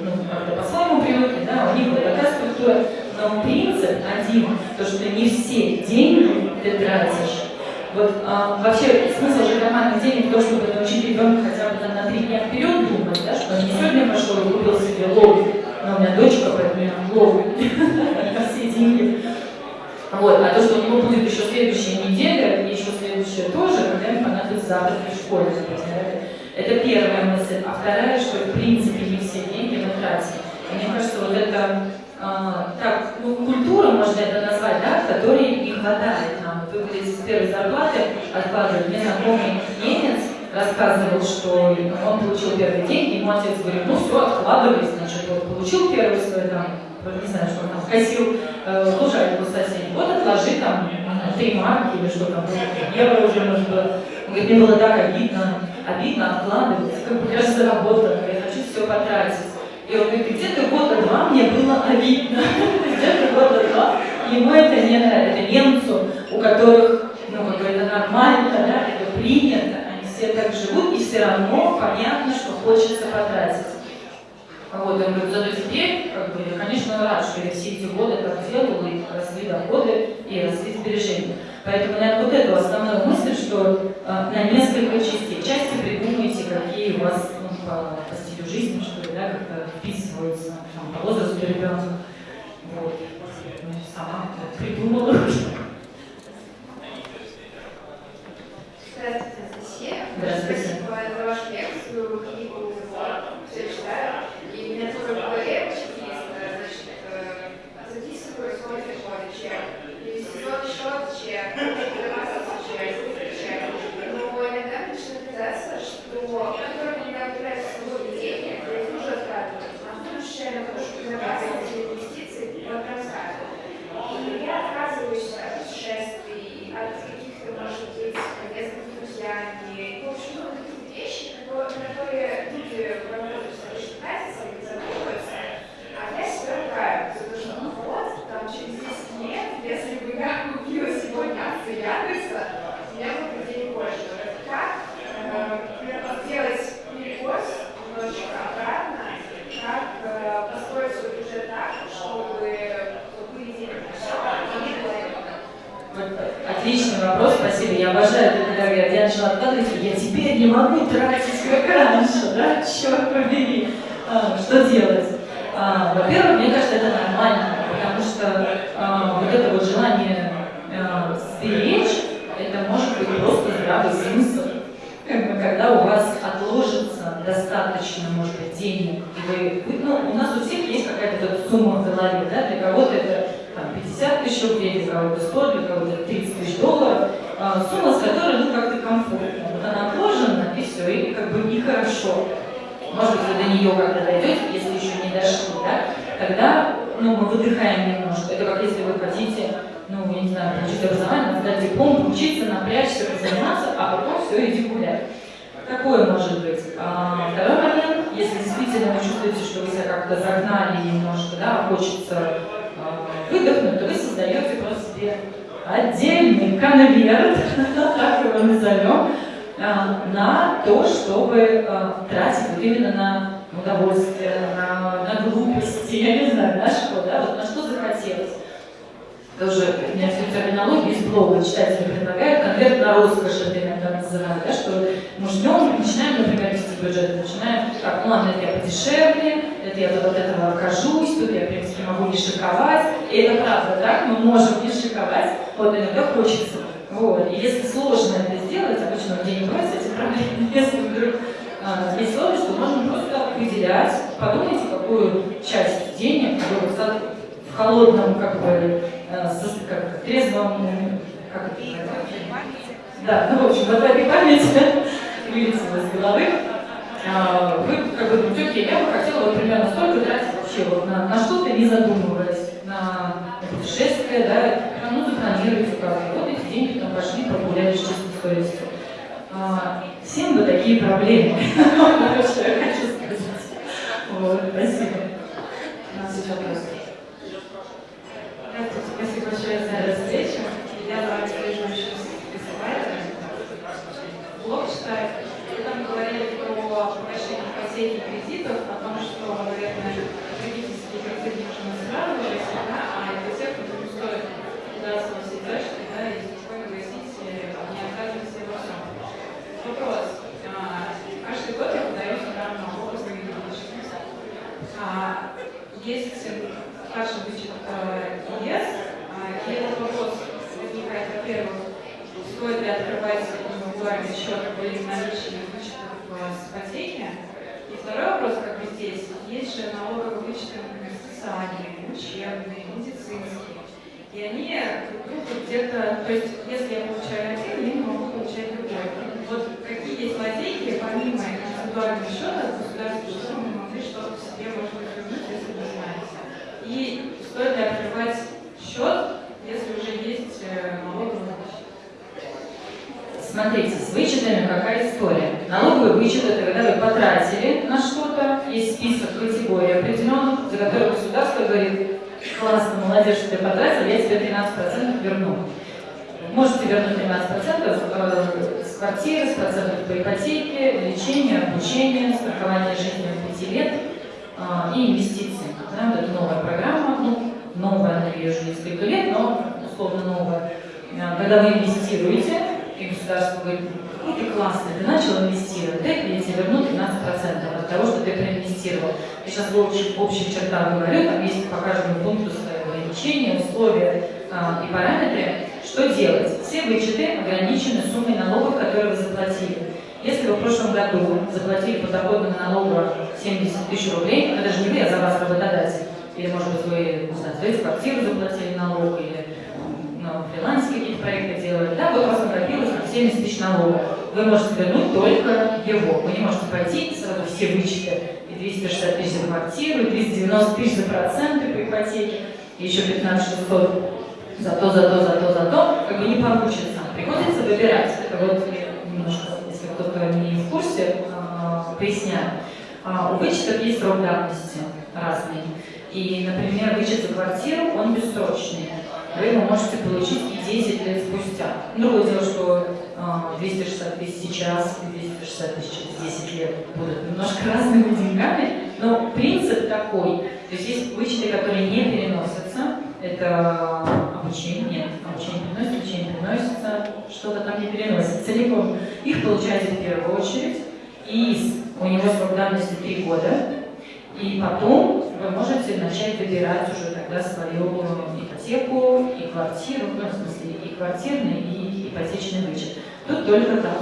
ну, как-то по-своему привыкли, да, у них вот такая структура, но принцип один, то, что не все деньги ты тратишь. Вот а, вообще смысл же карманных денег в чтобы научить ребенка хотя бы там, на три дня вперед думать, да, что он не сегодня пошел и купил себе лову, но у меня дочка, поэтому я лову на все деньги. Вот, а то, что у него будет еще следующая неделя, и еще следующая тоже, когда ему понадобится завтрак в школе. Это первая мысль. А вторая, что в принципе не все деньги мы тратим. И мне кажется, вот это а, так, ну, культура, можно это назвать, да, которой не хватает нам. Вы говорите, с первой зарплаты откладывать. Мне знакомый немец рассказывал, что он получил первые деньги, ему отец говорит, ну все, откладывай, значит, вот получил первый свой там, не знаю, что он там, косил э, лужайку соседей, вот отложи там три марки или что там, евро уже может быть. Мне было так обидно, обидно откладывать, как бы я же заработала, я хочу все потратить. И он говорит, где-то года два мне было обидно. Где-то года два. Ему это не. Это немцу, у которых, ну, как бы это нормально, да, это принято. Все так живут, и все равно понятно, что хочется потратить. Вот, я говорю, зато теперь, как бы, я, конечно, рад, что я все эти годы так делала, и росли доходы, и росли сбережения. Поэтому, наверное, вот эту основную мысль, что э, на несколько частей. Части придумайте, какие у вас ну, по, по стилю жизни, что ли, да, как-то вписываются там, по возрасту ребенка. Вот. Ну, сама это придумала. Здравствуйте, Здравствуйте. Спасибо за вашу лекцию, книгу все читаю. И у меня такой проект есть, значит, э, записываю свой переход чек. Инвестиционный счет чек, финансовый чек, чек. Но иногда начинает казаться, что который у меня появляется свободный денег, я их уже откладываю. А потом случайно прошу инновации, эти инвестиции под раскаты. И я отказываюсь от путешествий, от каких-то, может быть, поездок с друзьями. В общем, ну, какие-то вещи, которые, на которые люди в возрасте считают, откладываете, я теперь не могу тратить как раньше, да, черт побери, а, что делать? А, во-первых, мне кажется, это нормально, потому что а, вот это вот желание а, сберечь, это может быть просто здравый смысл. Когда у вас отложится достаточно, может быть, денег, и вы, ну, у нас у всех есть какая-то сумма в голове, да, для кого-то это там, 50 тысяч рублей, для кого-то 100, для кого-то 30 тысяч долларов, сумма, с которой, ну, как-то комфортно. Вот она отложена, и все, и как бы нехорошо. Может быть, вы до нее когда дойдете, если еще не дошли, да, тогда, ну, мы выдыхаем немножко. Это как если вы хотите, ну, я не знаю, получить образование, сдать диплом, учиться, напрячься, позаниматься, а потом все, иди гулять. Такое может быть. А, второй момент, если действительно вы чувствуете, что вы себя как-то загнали немножко, да, хочется а, выдохнуть, то вы создаете просто себе отдельный конверт, так его назовем, а, на то, чтобы а, тратить вот именно на удовольствие, на, на глупости, я не знаю, на что, да, вот на что захотелось. Тоже всю терминологию из блога читатели предлагают, конверт на роскошь, это иногда называют, да, что мы ждем, начинаем, например, вести бюджет, начинаем, так, ну ладно, это я подешевле, это я от этого окажусь, тут я, в принципе, могу не шиковать, и это правда, так, мы можем не шиковать, вот иногда хочется. Вот. И если сложно это сделать, обычно людей не бывает с этим проблем, если вдруг а, есть сложность, то можно просто выделять, подумайте, какую часть денег вы в холодном, как бы, как, трезвом, как это называется? Да, ну, в общем, в этой памяти вылетело из головы. А, Вы как бы думаете, окей, я бы хотела вот примерно столько тратить вообще вот на, на что-то, не задумываясь, на путешествие, да, ну, запланируете как вот эти деньги там пошли, прогулялись с чистой совестью. А, Всем бы такие проблемы, вот что я хочу сказать. Вот, спасибо. У нас. Здравствуйте, за встречу. Я еще с фестиваля. Блог читаю. Вы там говорили про погашение ипотеки кредитов, о том, что, наверное, потребительские кредиты нужно сразу же, да, а ипотеку не стоит во все тяжкие, да, и спокойно гасить, не отказываться во всем. Вопрос. А, Каждый год я подаю налог за недвижимость. А, Есть старший вычет э, ЕС, и этот вопрос возникает, во-первых, стоит ли открывать индивидуальный счет или наличные вычетов в ипотеке. И второй вопрос, как бы здесь, есть же налоговые вычеты, например, социальные, учебные, медицинские. И они где-то, то есть если я получаю один, я не могу получать другой. Вот какие есть лазейки, помимо индивидуального счета, государственного, чтобы мы могли что-то себе, может быть, вернуть, если вы знаете. И стоит ли открывать счет, если уже есть э, налоговый вычет? Смотрите, с вычетами какая история. Налоговый вычет – это когда вы потратили на что-то, есть список категорий определенных, за которые государство говорит, классно, молодец, что ты потратил, я тебе 13% верну. Можете вернуть 13% э, с квартиры, с процентов по ипотеке, лечение, обучение, страхование жизни от 5 лет а, и инвестиции. Да, это новая программа, ну, новая, она ее уже несколько лет, но условно новая. А, Когда вы инвестируете, и государство говорит, какой ты классный, ты начал инвестировать, дай я тебе верну 15% от того, что ты проинвестировал. Я сейчас в общих, общих чертах говорю, там есть по каждому пункту свои ограничения, условия а, и параметры. Что делать? Все вычеты ограничены суммой налогов, которые вы заплатили. Если вы в прошлом году заплатили подоходного налога 70 тысяч рублей, это же не вы, а за вас работодатель. Или, может быть, вы, не знаю, эту квартиру заплатили налог, или на фрилансе какие-то проекты делали, да, у вас накопилось там 70 тысяч налогов. Вы можете вернуть только его. Вы не можете пойти сразу все вычеты, и 260 тысяч за квартиру, и 390 тысяч за проценты по ипотеке, и еще 15 600 за то, за то, за то, за то, как бы не получится. Приходится выбирать. Это вот немножко, если кто-то не в курсе, а, поясняю. А, У вычетов есть срок давности разный. И, например, вычет за квартиру, он бессрочный. Вы его можете получить и 10 лет спустя. Другое дело, что а, 260 тысяч сейчас и 260 тысяч через 10 лет будут немножко разными деньгами, но принцип такой. То есть есть вычеты, которые не переносятся. Это обучение, нет, обучение приносит, обучение приносится, что-то там не переносится целиком. Их получаете в первую очередь, и у него срок давности 3 года, и потом вы можете начать выбирать уже тогда свою ипотеку и квартиру, ну, в смысле и квартирный, и ипотечный вычет. Тут только так.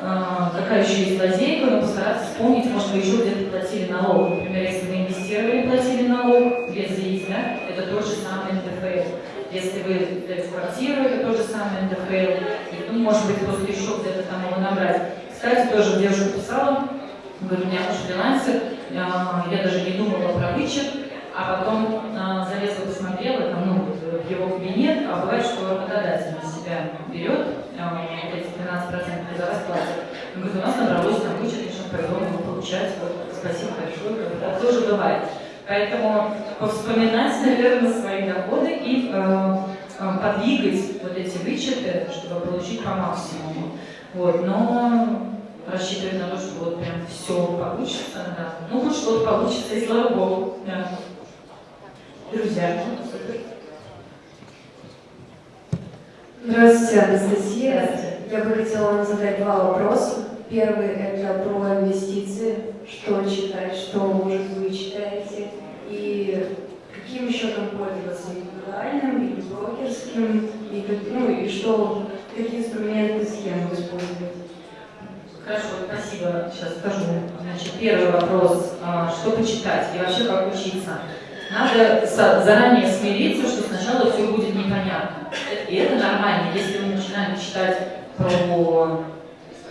А, какая еще есть лазейка, но постараться вспомнить, может, вы еще где-то платили налог. Например, если вы инвестировали, платили налог без ЗИИС, да, это тот же самый НДФЛ. Если вы в квартиру, это тот же самый НДФЛ. Ну, может быть, просто еще где-то там его набрать. Кстати, тоже девушка писала, говорит, у меня муж фрилансер, я даже не думала про вычет, а потом а, залезла, посмотрела, там, ну, в его кабинет, а бывает, что работодатель на себя берет а, эти 12% за вас платят. Он говорит, у нас набралось там вычет, пойдем его получать, вот, спасибо большое, это тоже бывает. Поэтому повспоминать, наверное, свои доходы и э, подвигать вот эти вычеты, чтобы получить по максимуму. Вот, но рассчитывать на то, что вот прям все получится, да. Ну, хоть что-то получится, и слава богу. Да. Друзья. Здравствуйте, Анастасия. Здравствуйте. Я бы хотела вам задать два вопроса. Первый – это про инвестиции. Что читать, что, может, вы читаете? И каким счетом пользоваться? Индивидуальным или брокерским? И, ну, и что, какие инструменты, схемы использовать? Хорошо, спасибо. Сейчас скажу. Значит, первый вопрос. а, Что почитать и вообще как учиться? Надо заранее смириться, что сначала все будет непонятно. И это нормально. Если вы начинаете читать про,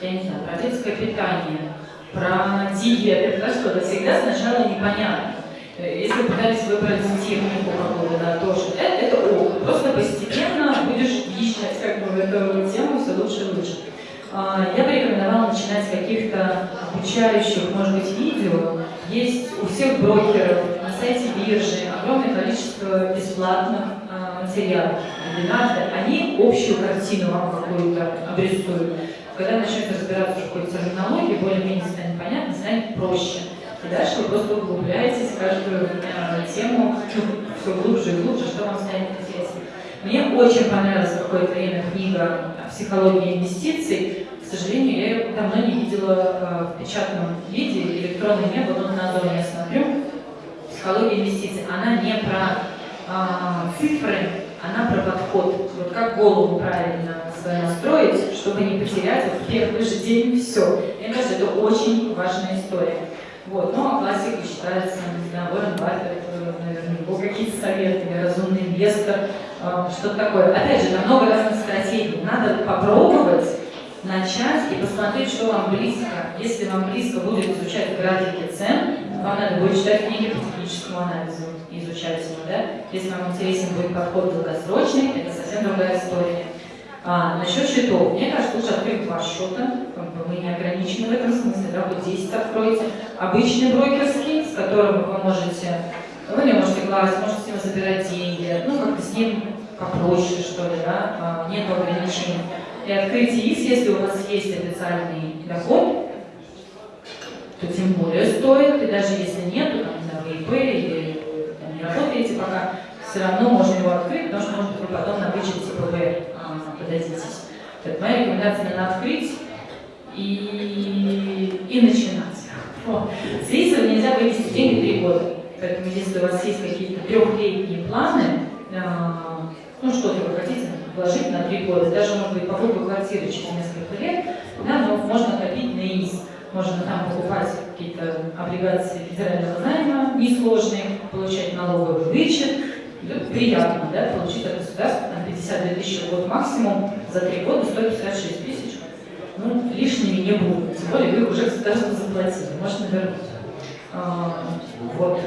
я не знаю, про детское питание, про диеты, про что-то, всегда сначала непонятно. Э, Если пытались выбрать технику какую-то, да, тоже, это, это ок. Просто постепенно будешь въезжать как бы эту тему все лучше и лучше. А, Я бы рекомендовала начинать с каких-то обучающих, может быть, видео. Есть у всех брокеров на сайте биржи огромное количество бесплатных а, материалов, вебинаров. Они общую картину вам какую-то обрисуют. Когда начнете разбираться в какой-то терминологии, более-менее станет понятно, станет проще. И дальше вы просто углубляетесь в каждую а, тему все глубже и глубже, что вам станет интересно. Мне очень понравилась какое-то время книга «Психология инвестиций». К сожалению, я ее давно не видела э, в печатном виде, электронной не было, но на Озоне я смотрю. «Психология инвестиций». Она не про а, цифры, она про подход. Вот как голову правильно настроить, чтобы не потерять в первый же день все. Мне кажется, это очень важная история. Вот. Ну, а классика считается, не знаю, наверное, его какие-то советы, разумный инвестор, э, что-то такое. Опять же, там много разных стратегий. Надо попробовать начать и посмотреть, что вам близко. Если вам близко будет изучать графики цен, вам надо будет читать книги по техническому анализу и изучать его, да? Если вам интересен будет подход долгосрочный, это совсем другая история. А, насчет счетов. Мне кажется, лучше открыть два счета. Мы не ограничены в этом смысле, да, хоть 10 откройте. Обычный брокерский, с которым вы можете, вы не можете класть, можете с него забирать деньги, ну, как-то с ним попроще, что ли, да, а, нет ограничений. И открытие ИС, если у вас есть официальный доход, то тем более стоит, и даже если нет, то там, не знаю, вы ИП или там, не работаете пока, все равно можно его открыть, потому что, может вы потом на вычет ТПВ а, подадитесь. Так, моя рекомендация надо открыть и, и начинать. С рисом нельзя вывести деньги три года. Поэтому если у вас есть какие-то трехлетние планы, а, ну что-то вы хотите вложить на три года, даже, может быть, покупка квартиры через несколько лет, да, но можно копить на ИС. Можно там покупать какие-то облигации федерального займа несложные, получать налоговый вычет. Приятно, да, получить от государства там, 52 тысячи в год максимум, за три года 156 тысяч. Ну, лишними не будут, тем более вы уже государству заплатили, можно вернуть. А, вот.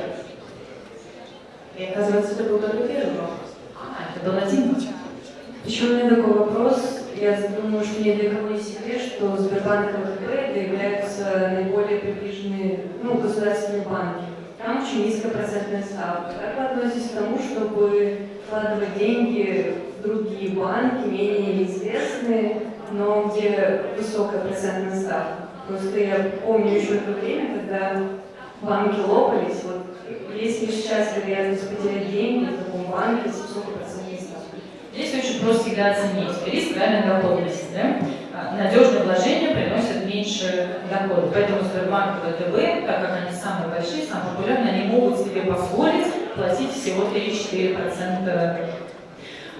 И оказывается, это был только первый вопрос. А, это был один. Еще у меня такой вопрос. Я думаю, что ни для кого не секрет, что Сбербанк и ВТБ являются наиболее приближенные ну, государственные банки. Там очень низкая процентная ставка. Как вы относитесь к тому, чтобы вкладывать деньги в другие банки, менее известные, но где высокая процентная ставка? Просто я помню еще то время, когда банки лопались. Вот, есть ли сейчас вероятность потерять деньги в таком банке с высокой? Здесь очень просто всегда оценить риск реальной доходности. Да? А, Надежные вложения приносят меньше дохода. Поэтому Сбербанк и ВТБ, так как они самые большие, самые популярные, они могут себе позволить платить всего 3-4%.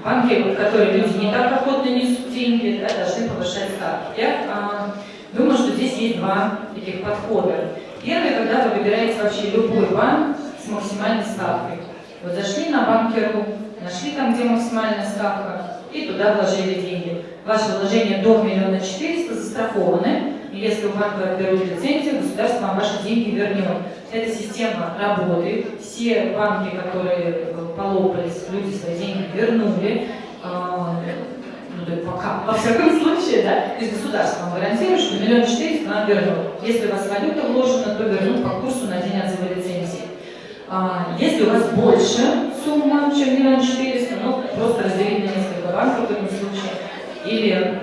Банки, в которые люди не так охотно несут деньги, да, должны повышать ставки. Я а, думаю, что здесь есть два таких подхода. Первый, когда вы выбираете вообще любой банк с максимальной ставкой. Вот зашли на банкиру, нашли там, где максимальная ставка, и туда вложили деньги. Ваши вложения до миллиона четыреста застрахованы, и если у банка отберут лицензию, государство вам ваши деньги вернет. Эта система работает, все банки, которые э, полопались, люди свои деньги вернули, а, ну, да, пока, во всяком случае, да, то есть государство вам гарантирует, что миллион четыреста вам вернут. Если у вас валюта вложена, то вернут по курсу на день отзыва лицензии. А, если у вас больше сумма, чем миллион четыреста, ну, просто разделить на несколько банков в этом случае, или,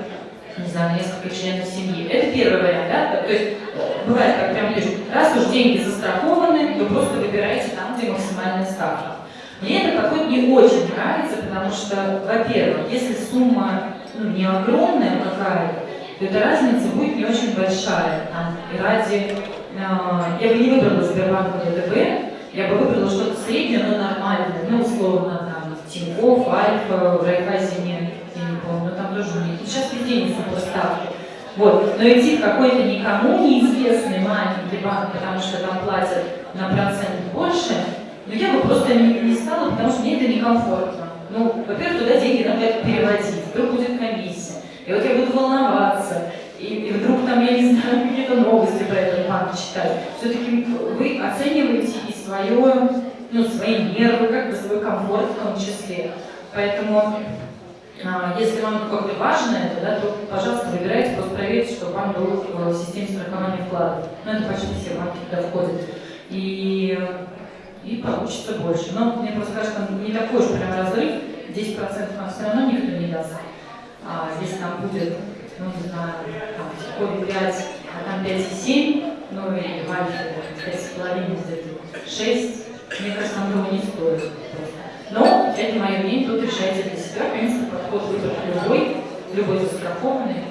не знаю, на несколько членов семьи. Это первый вариант, да? То есть, бывает, как прям лишь, раз уж деньги застрахованы, то просто выбираете там, где максимальная ставка. Мне этот подход не очень нравится, потому что, во-первых, если сумма ну, не огромная какая-то, то эта разница будет не очень большая. Там, и ради... Э, я бы не выбрала Сбербанк ВТБ, я бы выбрала что-то среднее, но нормальное, ну, условно, там, Тинькофф, Альфа, в Райфайзене, я не помню, но там тоже нет. Сейчас везде не. Вот. Но идти в какой-то никому неизвестный маленький банк, потому что там платят на процент больше, но я бы просто не, не стала, потому что мне это некомфортно. Ну, во-первых, туда деньги надо переводить, вдруг будет комиссия. И вот я буду волноваться, и, и вдруг там, я не знаю, какие-то новости про этот банк читать. Все-таки вы оцениваете и свое, ну, свои нервы, как бы свой комфорт в том числе. Поэтому, а, если вам как-то важно это, да, то, пожалуйста, выбирайте, просто проверьте, что банк был в системе страхования вкладов. Ну, это почти все банки туда входят. И, и получится больше. Но мне просто кажется, не такой уж прям разрыв, 10% нам все равно никто не даст. А, если там будет, ну, не знаю, там, в 5, а там 5,7, ну, и Альфе 5,5, где-то 6, мне кажется, там того не стоит. Но, это мое мнение, тут решайте для себя. Принципе, подход выбрать любой, любой застрахованный,